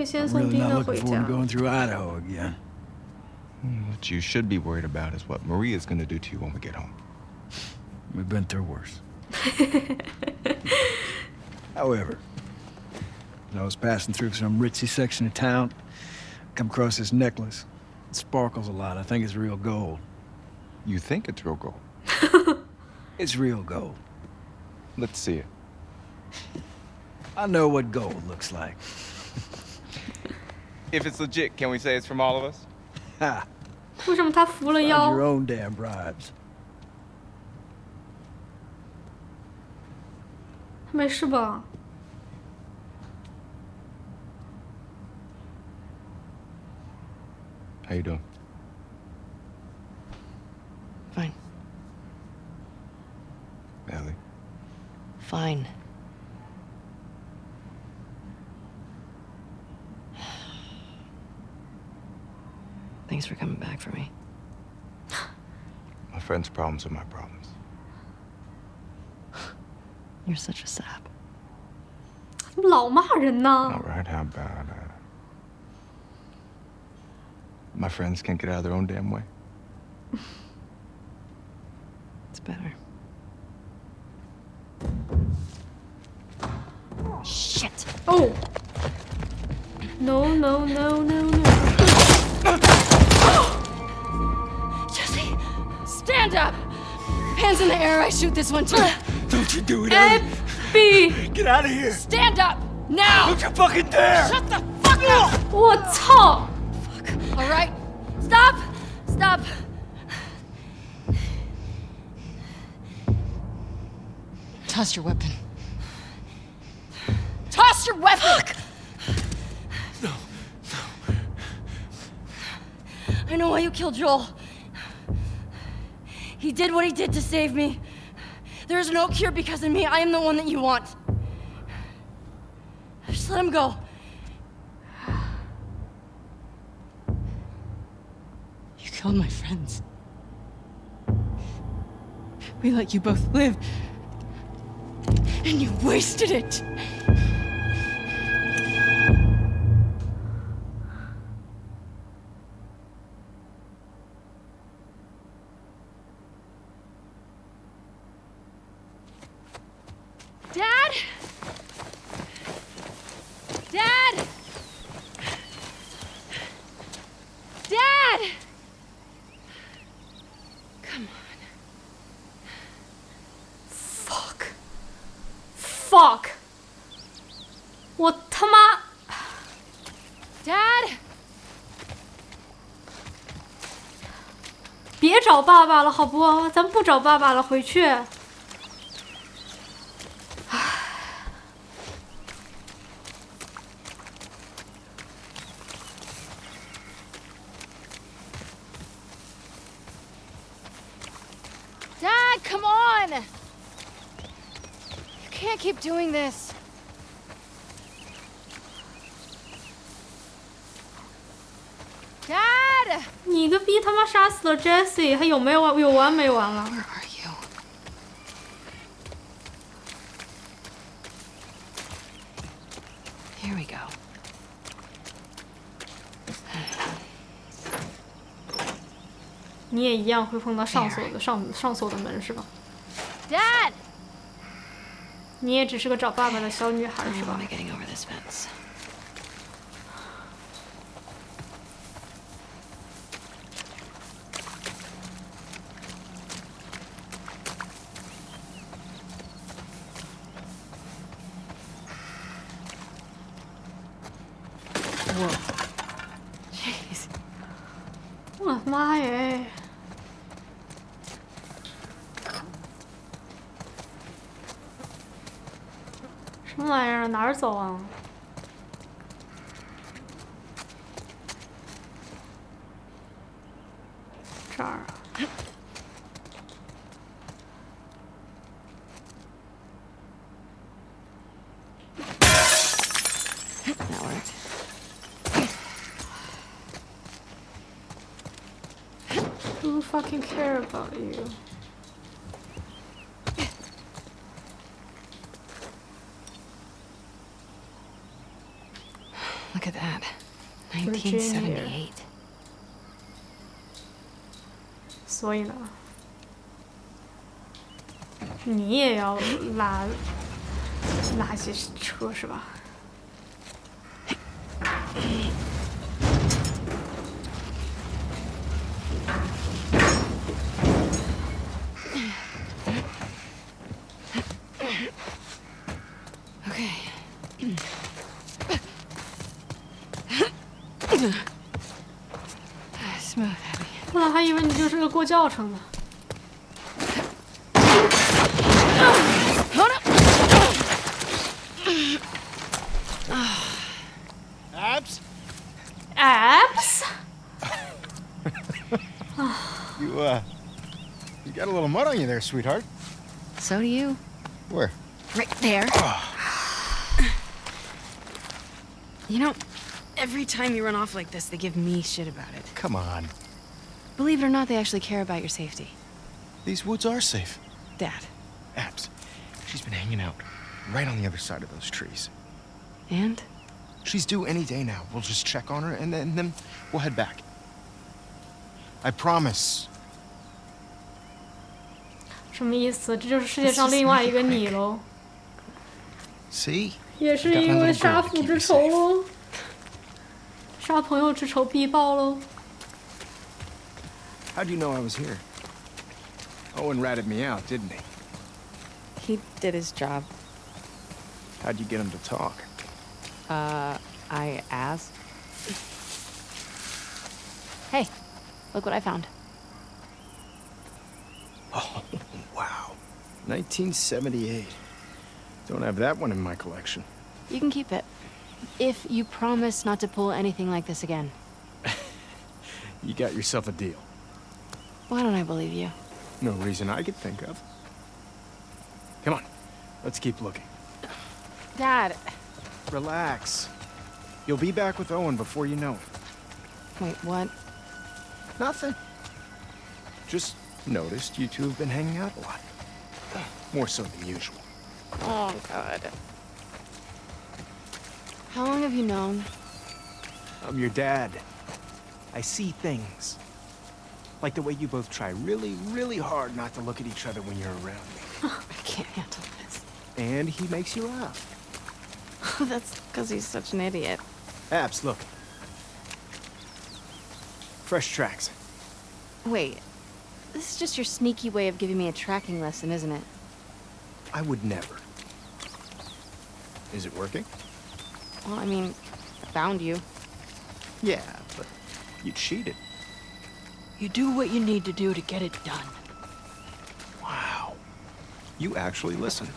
Speaker 2: 以先
Speaker 11: I'm
Speaker 2: 送
Speaker 11: really
Speaker 2: 丁
Speaker 11: not
Speaker 2: 娜
Speaker 11: looking
Speaker 2: 回
Speaker 11: forward
Speaker 2: 家
Speaker 11: to。going through Idaho again.
Speaker 5: What you should be worried about is what Maria's gonna do to you when we get home.
Speaker 11: We've been through worse. *laughs* However, as I was passing through some ritzy section of town, I come across this necklace. It sparkles a lot. I think it's real gold.
Speaker 5: You think it's real gold? *laughs*
Speaker 11: It's real gold.
Speaker 5: Let's see it.
Speaker 11: I know what gold looks like.
Speaker 5: If it's legit, can we say it's from all of us? *laughs*
Speaker 11: Ha!
Speaker 2: 为什么他扶了
Speaker 11: Find
Speaker 2: 腰
Speaker 11: your？own damn bribes.
Speaker 2: 没事吧？
Speaker 5: How you doing?
Speaker 1: Fine.
Speaker 5: Ellie.
Speaker 1: Fine. Thanks for coming back for me.
Speaker 5: My friend's problems are my problems.
Speaker 1: You're such a sap.
Speaker 2: 怎么老骂人呢
Speaker 5: All？right, how about uh, my friends can't get out of their own damn way?
Speaker 1: It's better. Shit!
Speaker 2: 哦，no no no no no！ *gasps*
Speaker 7: Jesse, stand up. Hands in the air. I shoot this one too. *sighs*
Speaker 11: Don't you do it,
Speaker 2: A
Speaker 11: Ellie. B，Get *laughs* out of here.
Speaker 7: Stand up now.
Speaker 11: Don't you fucking dare.
Speaker 7: Shut the fuck up.
Speaker 2: 我操
Speaker 7: ！All right. Stop. Stop. Toss your weapon. Toss your weapon. I know why you killed Joel. He did what he did to save me. There is no cure because of me. I am the one that you want. Just let him go. You killed my friends. We let you both live. And you wasted it.
Speaker 2: 找爸爸了，好不？咱们不找爸爸了，回去。
Speaker 7: Dad, come on! You can't keep doing this. Dad!
Speaker 2: 你个逼 Jesse，还有没完有完没完了?
Speaker 1: Here we go.
Speaker 2: 你也一样会碰到上锁的上上锁的门是吧
Speaker 7: ？Dad!
Speaker 2: 你也只是个找爸爸的小女孩是吧玩意儿？哪儿走啊？ 垃圾车是吧
Speaker 1: ？Okay. Smooth, Abby.
Speaker 2: 我还以为你就是个过教程的。
Speaker 12: You there, sweetheart.
Speaker 1: So do you.
Speaker 12: Where?
Speaker 1: Right there. Ah. You know, every time you run off like this, they give me shit about it.
Speaker 12: Come on.
Speaker 1: Believe it or not, they actually care about your safety.
Speaker 12: These woods are safe.
Speaker 1: Dad.
Speaker 12: Abs, she's been hanging out right on the other side of those trees.
Speaker 1: And?
Speaker 12: She's due any day now. We'll just check on her and then, and then we'll head back. I promise.
Speaker 2: 什么意思？这就是世界上另外一个你喽，
Speaker 12: See?
Speaker 2: 也是因为杀父之仇喽，杀朋友之仇必报喽。
Speaker 6: How'd you know I was here? Owen ratted me out, didn't he?
Speaker 1: He did his job.
Speaker 6: How'd you get him to talk?
Speaker 1: Uh, I asked. Hey, look what I found.
Speaker 6: Oh, wow. 1978. Don't have that one in my collection.
Speaker 1: You can keep it. If you promise not to pull anything like this again. *laughs*
Speaker 6: You got yourself a deal.
Speaker 1: Why don't I believe you?
Speaker 6: No reason I could think of. Come on, let's keep looking.
Speaker 1: Dad.
Speaker 6: Relax. You'll be back with Owen before you know it.
Speaker 1: Wait, what?
Speaker 6: Nothing. Just noticed you two have been hanging out a lot. More so than usual.
Speaker 1: Oh, God. How long have you known?
Speaker 6: I'm your dad. I see things. Like the way you both try really, really hard not to look at each other when you're around me. *laughs*
Speaker 1: I can't handle this.
Speaker 6: And he makes you laugh. *laughs*
Speaker 1: That's because he's such an idiot.
Speaker 6: Abs, look. Fresh tracks.
Speaker 1: Wait, this is just your sneaky way of giving me a tracking lesson, isn't it?
Speaker 6: I would never. Is it working?
Speaker 1: Well, I mean, I found you.
Speaker 6: Yeah, but you cheated.
Speaker 7: You do what you need to do to get it done.
Speaker 6: Wow. You actually listen.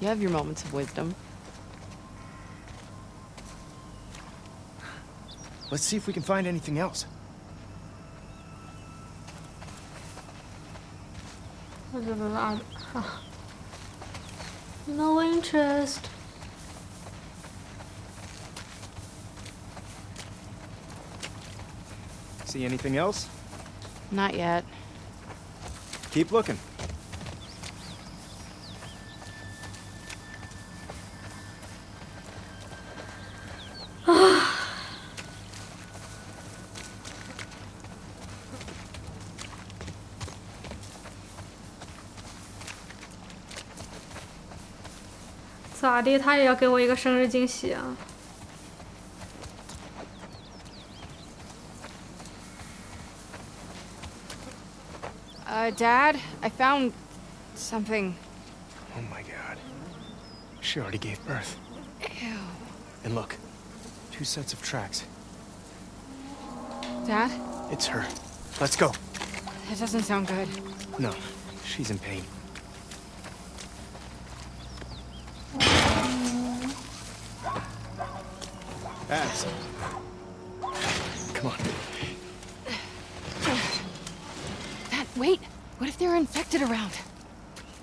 Speaker 1: You have your moments of wisdom.
Speaker 6: Let's see if we can find anything else.
Speaker 2: No interest.
Speaker 6: See anything else?
Speaker 1: Not yet.
Speaker 6: Keep looking.
Speaker 2: 咋的？他也要给我一个生日惊喜啊！
Speaker 1: Uh, Dad, I found something.
Speaker 6: Oh my god. She already gave birth.
Speaker 1: Ew.
Speaker 6: And look, two sets of tracks.
Speaker 1: Dad?
Speaker 6: It's her. Let's go.
Speaker 7: That doesn't sound good.
Speaker 6: No, she's in pain. Come on.
Speaker 7: Dad, wait. What if they're infected around?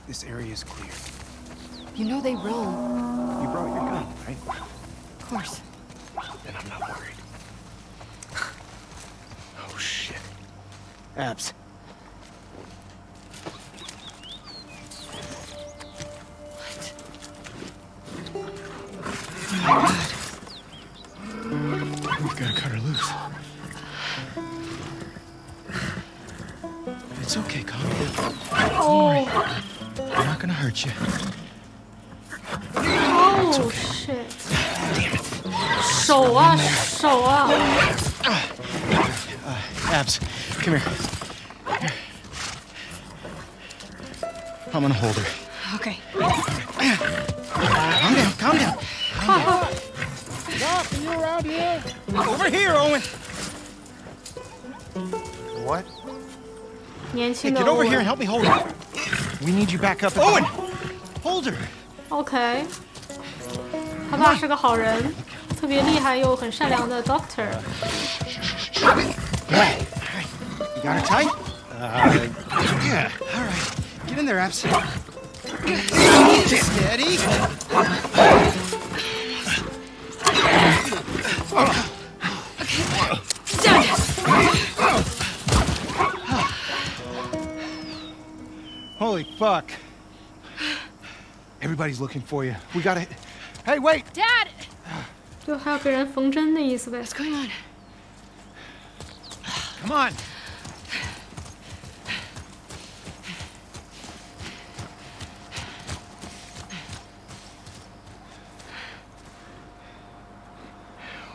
Speaker 6: This area is clear.
Speaker 7: You know they roam.
Speaker 6: You brought your gun, right?
Speaker 7: Of course.
Speaker 6: Then I'm not worried. *sighs* Oh, shit. Abs.
Speaker 2: 手啊手啊！
Speaker 6: Abs, come here. Here. I'm gonna hold her.
Speaker 7: Okay.
Speaker 6: Calm down, calm down.
Speaker 8: Doc, are you around here?
Speaker 6: Over here, Owen. What?
Speaker 2: 年
Speaker 6: Hey,
Speaker 2: 轻的
Speaker 6: get over
Speaker 2: 欧
Speaker 6: here
Speaker 2: 文
Speaker 6: and help me hold her. We need you back up. Owen, hold her.
Speaker 2: OK，他爸是个好人， 特别厉害又很善良的 Doctor。
Speaker 6: You got her tight? Uh, yeah. All right. Get in there, Abs. Steady. Holy fuck. Everybody's looking for you. We gotta. Hey, wait!
Speaker 7: Dad!
Speaker 2: 就还要给人缝针的意思呗。
Speaker 7: What's going on?
Speaker 6: Come on.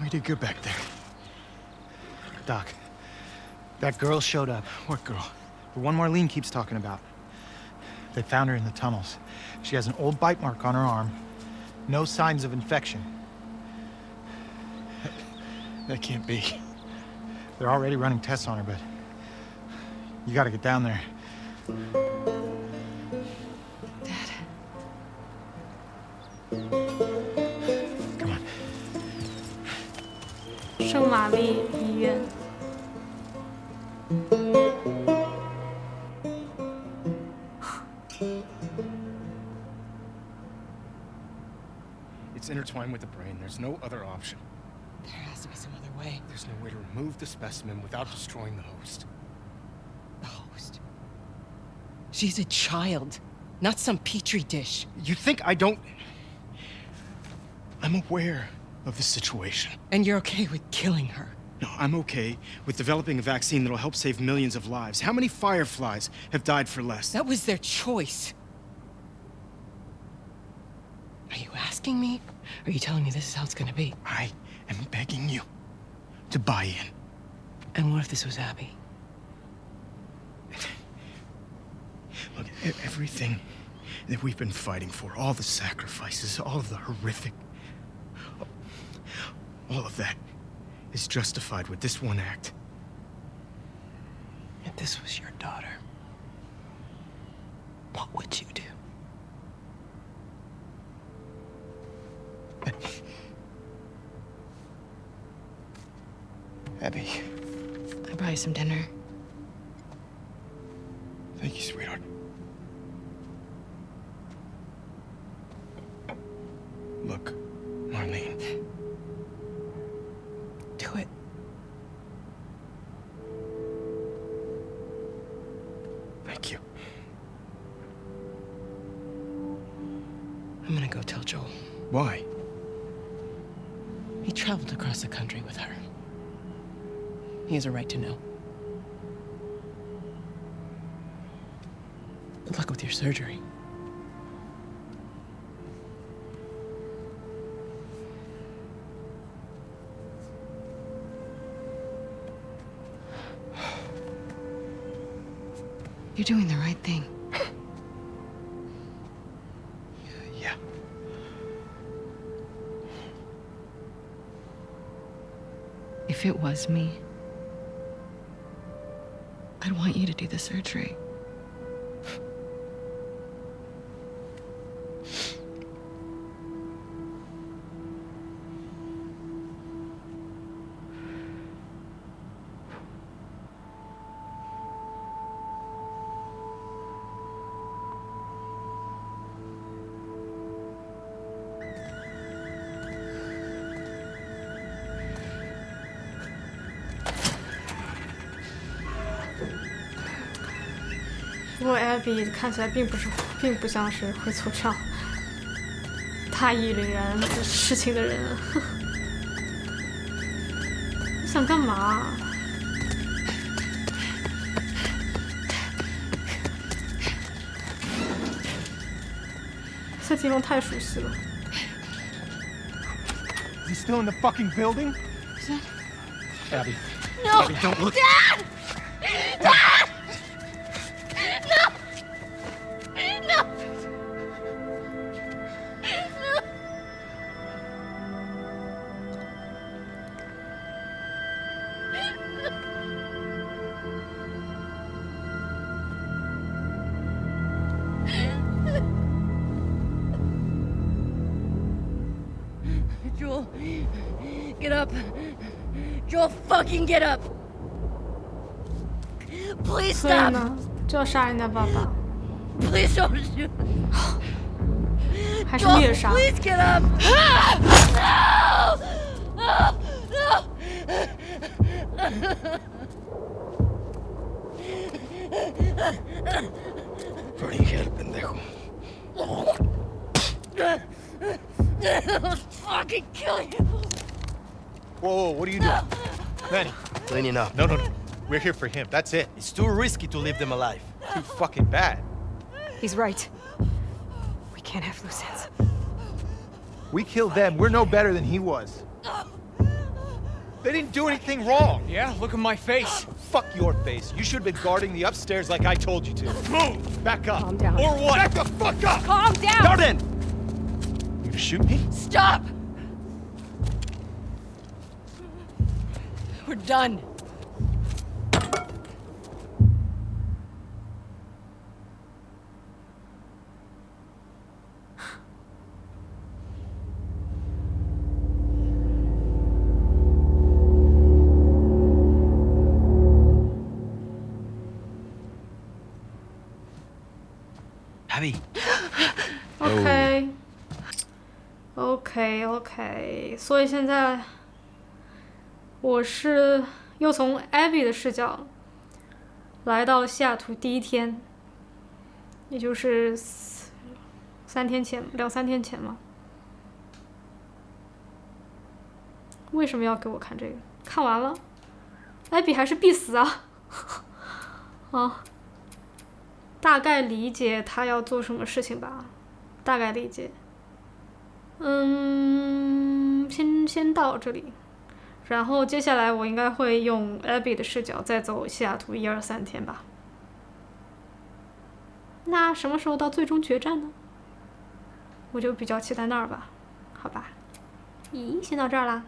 Speaker 6: We did good back there. Doc, that girl showed up. What girl? The one Marlene keeps talking about. They found her in the tunnels. She has an old bite mark on her arm. No signs of infection. That, that can't be. They're already running tests on her, but you gotta get down there.
Speaker 7: Dad.
Speaker 6: Come on.
Speaker 2: 圣玛丽医院。
Speaker 6: It's intertwined with the brain. There's no other option.
Speaker 7: There has to be some other way.
Speaker 6: There's no way to remove the specimen without destroying the host.
Speaker 7: The host. She's a child, not some petri dish.
Speaker 6: You think I don't... I'm aware of the situation.
Speaker 7: And you're okay with killing her.
Speaker 6: No, I'm okay with developing a vaccine that'll help save millions of lives. How many fireflies have died for less?
Speaker 7: That was their choice. Are you asking me? Or are you telling me this is how it's gonna be?
Speaker 6: I am begging you to buy in.
Speaker 7: And what if this was Abby?
Speaker 6: Look, everything that we've been fighting for, all the sacrifices, all of the horrific... All of that is justified with this one act.
Speaker 7: If this was your daughter, what would you do? *laughs*
Speaker 6: Abby,
Speaker 7: I buy you some dinner.
Speaker 6: thank you, sweetheart. Look, Marlene,
Speaker 7: has a right to know. Good luck with your surgery. You're doing the right thing.
Speaker 6: Yeah.
Speaker 7: If it was me, do the surgery.
Speaker 2: 不过 Abby 看起来并不是，并不像是会做这样大义凛然的事情的人。你想干嘛？这地方太熟悉了。
Speaker 10: Is he still in the fucking building? Abby.
Speaker 7: No!
Speaker 10: Abby, don't look.
Speaker 7: Dad! Dad! fucking get up. Please
Speaker 2: 所以
Speaker 7: stop.
Speaker 2: 呢，就要杀人家爸爸，
Speaker 7: Please don't shoot. *sighs*
Speaker 2: 还是
Speaker 7: Joel,
Speaker 2: 虐杀？
Speaker 7: please get up. No! No!
Speaker 11: Prodigel, pendejo.
Speaker 7: I'll fucking kill you.
Speaker 10: Whoa, whoa, what are you doing? Manny.
Speaker 6: Cleaning up.
Speaker 10: No, no, no. We're here for him. That's it.
Speaker 6: It's too risky to leave them alive.
Speaker 10: Too fucking bad.
Speaker 13: He's right. We can't have loose ends.
Speaker 10: We killed them. We're no better than he was. They didn't do anything wrong.
Speaker 8: Yeah, look at my face.
Speaker 10: Fuck your face. You should have been guarding the upstairs like I told you to. Move! Back up.
Speaker 13: Calm down.
Speaker 10: Or what? Back the fuck up!
Speaker 13: Calm down!
Speaker 10: Jordan! You gonna shoot me?
Speaker 7: Stop! We're done.
Speaker 6: Abby. *gasps*
Speaker 2: OK OK OK，所以现在 我是又从 Abby 的视角来到西雅图第一天，也就是三天前，两三天前嘛。为什么要给我看这个？看完了，Abby 还是必死啊！*laughs* 啊，大概理解他要做什么事情吧，大概理解。嗯，先先到这里，然后接下来我应该会用 Abby 的视角再走西雅图一二三天吧。那什么时候到最终决战呢？我就比较期待那儿吧，好吧。咦，先到这儿啦。